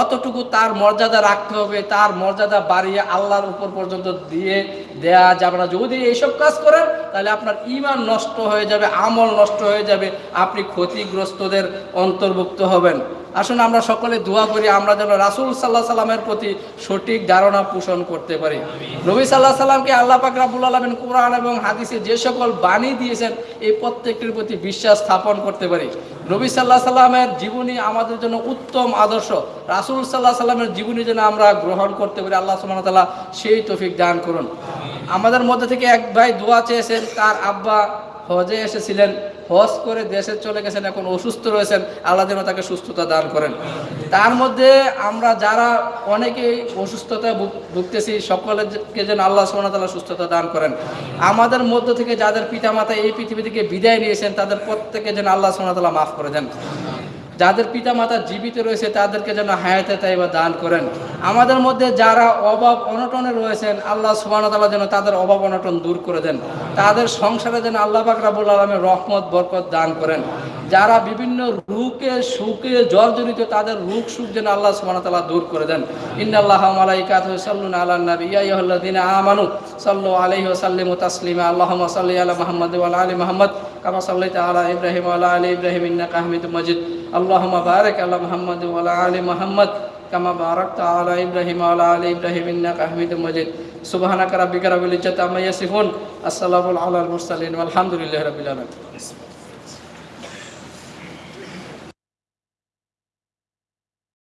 অতটুকু তার মর্যাদা রাখতে হবে, তার মর্যাদা বাড়িয়ে আল্লাহর উপর পর্যন্ত দিয়ে দেয়া যাবে না। যদি এইসব কাজ করেন, তাহলে আপনার ইমান নষ্ট হয়ে যাবে, আমল নষ্ট হয়ে যাবে, আপনি ক্ষতিগ্রস্তদের অন্তর্ভুক্ত হবেন। আসুন আমরা সকলে দোয়া করি, আমরা যেন রাসুল সাল্লাহ সাল্লামের প্রতি সঠিক ধারণা পোষণ করতে পারি। নবী সাল্লাহ সাল্লামকে আল্লাহ পাক রাবুল আলমেন কোরআন এবং হাদিসে যে সকল বাণী দিয়েছেন, এই প্রত্যেকটির প্রতি বিশ্বাস স্থাপন করতে পারি। নবী সাল্লাহ সাল্লামের জীবনী আমাদের জন্য উত্তম আদর্শ। রাসুল সাল্লাহ সাল্লামের জীবনী যেন আমরা গ্রহণ করতে পারি, আল্লাহ সুমান তাল্লাহ সেই তফিক দান করুন। আমাদের মধ্যে থেকে এক ভাই দোয়া চেয়েছেন, তার আব্বা হজে এসেছিলেন, হজ করে দেশে চলে গেছেন, এখন অসুস্থ রয়েছেন, আল্লাহ যেন তাকে সুস্থতা দান করেন। তার মধ্যে আমরা যারা অনেকেই অসুস্থতা ভুগ- ভুগতেছি, সকলকে যেন আল্লাহ ওয়া সুস্থতা দান করেন। আমাদের মধ্য থেকে যাদের পিতামাতা এই পৃথিবী থেকে বিদায় নিয়েছেন, তাদের প্রত্যেকে যেন আল্লাহ ওয়া মাফ করে দেন। যাদের পিতা মাতা জীবিত রয়েছে, তাদেরকে যেন হায়াতে তাইবা দান করেন। আমাদের মধ্যে যারা অভাব অনটনে রয়েছেন, আল্লাহ সুবাহতাল্লাহ যেন তাদের অভাব অনটন দূর করে দেন। তাদের সংসারে যেন আল্লাহ পাক রাবুল আলমের রহমত, বরকত দান করেন। যারা বিভিন্ন রুকে সুখে, জর্জরিত তাদের রুখ সুখ যেন আল্লাহ সুবহানাহু তাআলা দূর করে দেন। ইন্নাল্লাহ মালাইকাতু সাল্লুনা আলান নবী, ইয়া আইয়ুহাল্লাযিনা আমানু, সাল্লু আলাইহি ওয়া সাল্লিমু তাসলিমা, আল্লাহুম্মা সাল্লি আলা মুহাম্মাদ ওয়া আলি মুহাম্মাদ, কামা সাল্লাইতা আলা ইব্রাহিম ওয়া আলা আলি ইব্রাহিম, ইন্নাকা হামিদুম মজিদ। আল্লাহ বারিক আল্লাহ মুহাম্মাদ ওয়া আলা আলি মুহাম্মাদ, কামা বারাকতা আলা ইব্রাহিম ওয়া আলা ইব্রাহিম, ইন্নাকা হামিদুম মাজিদ। সুবহানাকা রাব্বিকা রাব্বিল ইজ্জাতি আম্মা ইয়াসিফুন। আসসালামু আলাল মুরসালিন। ওয়া আলহামদুলিল্লাহি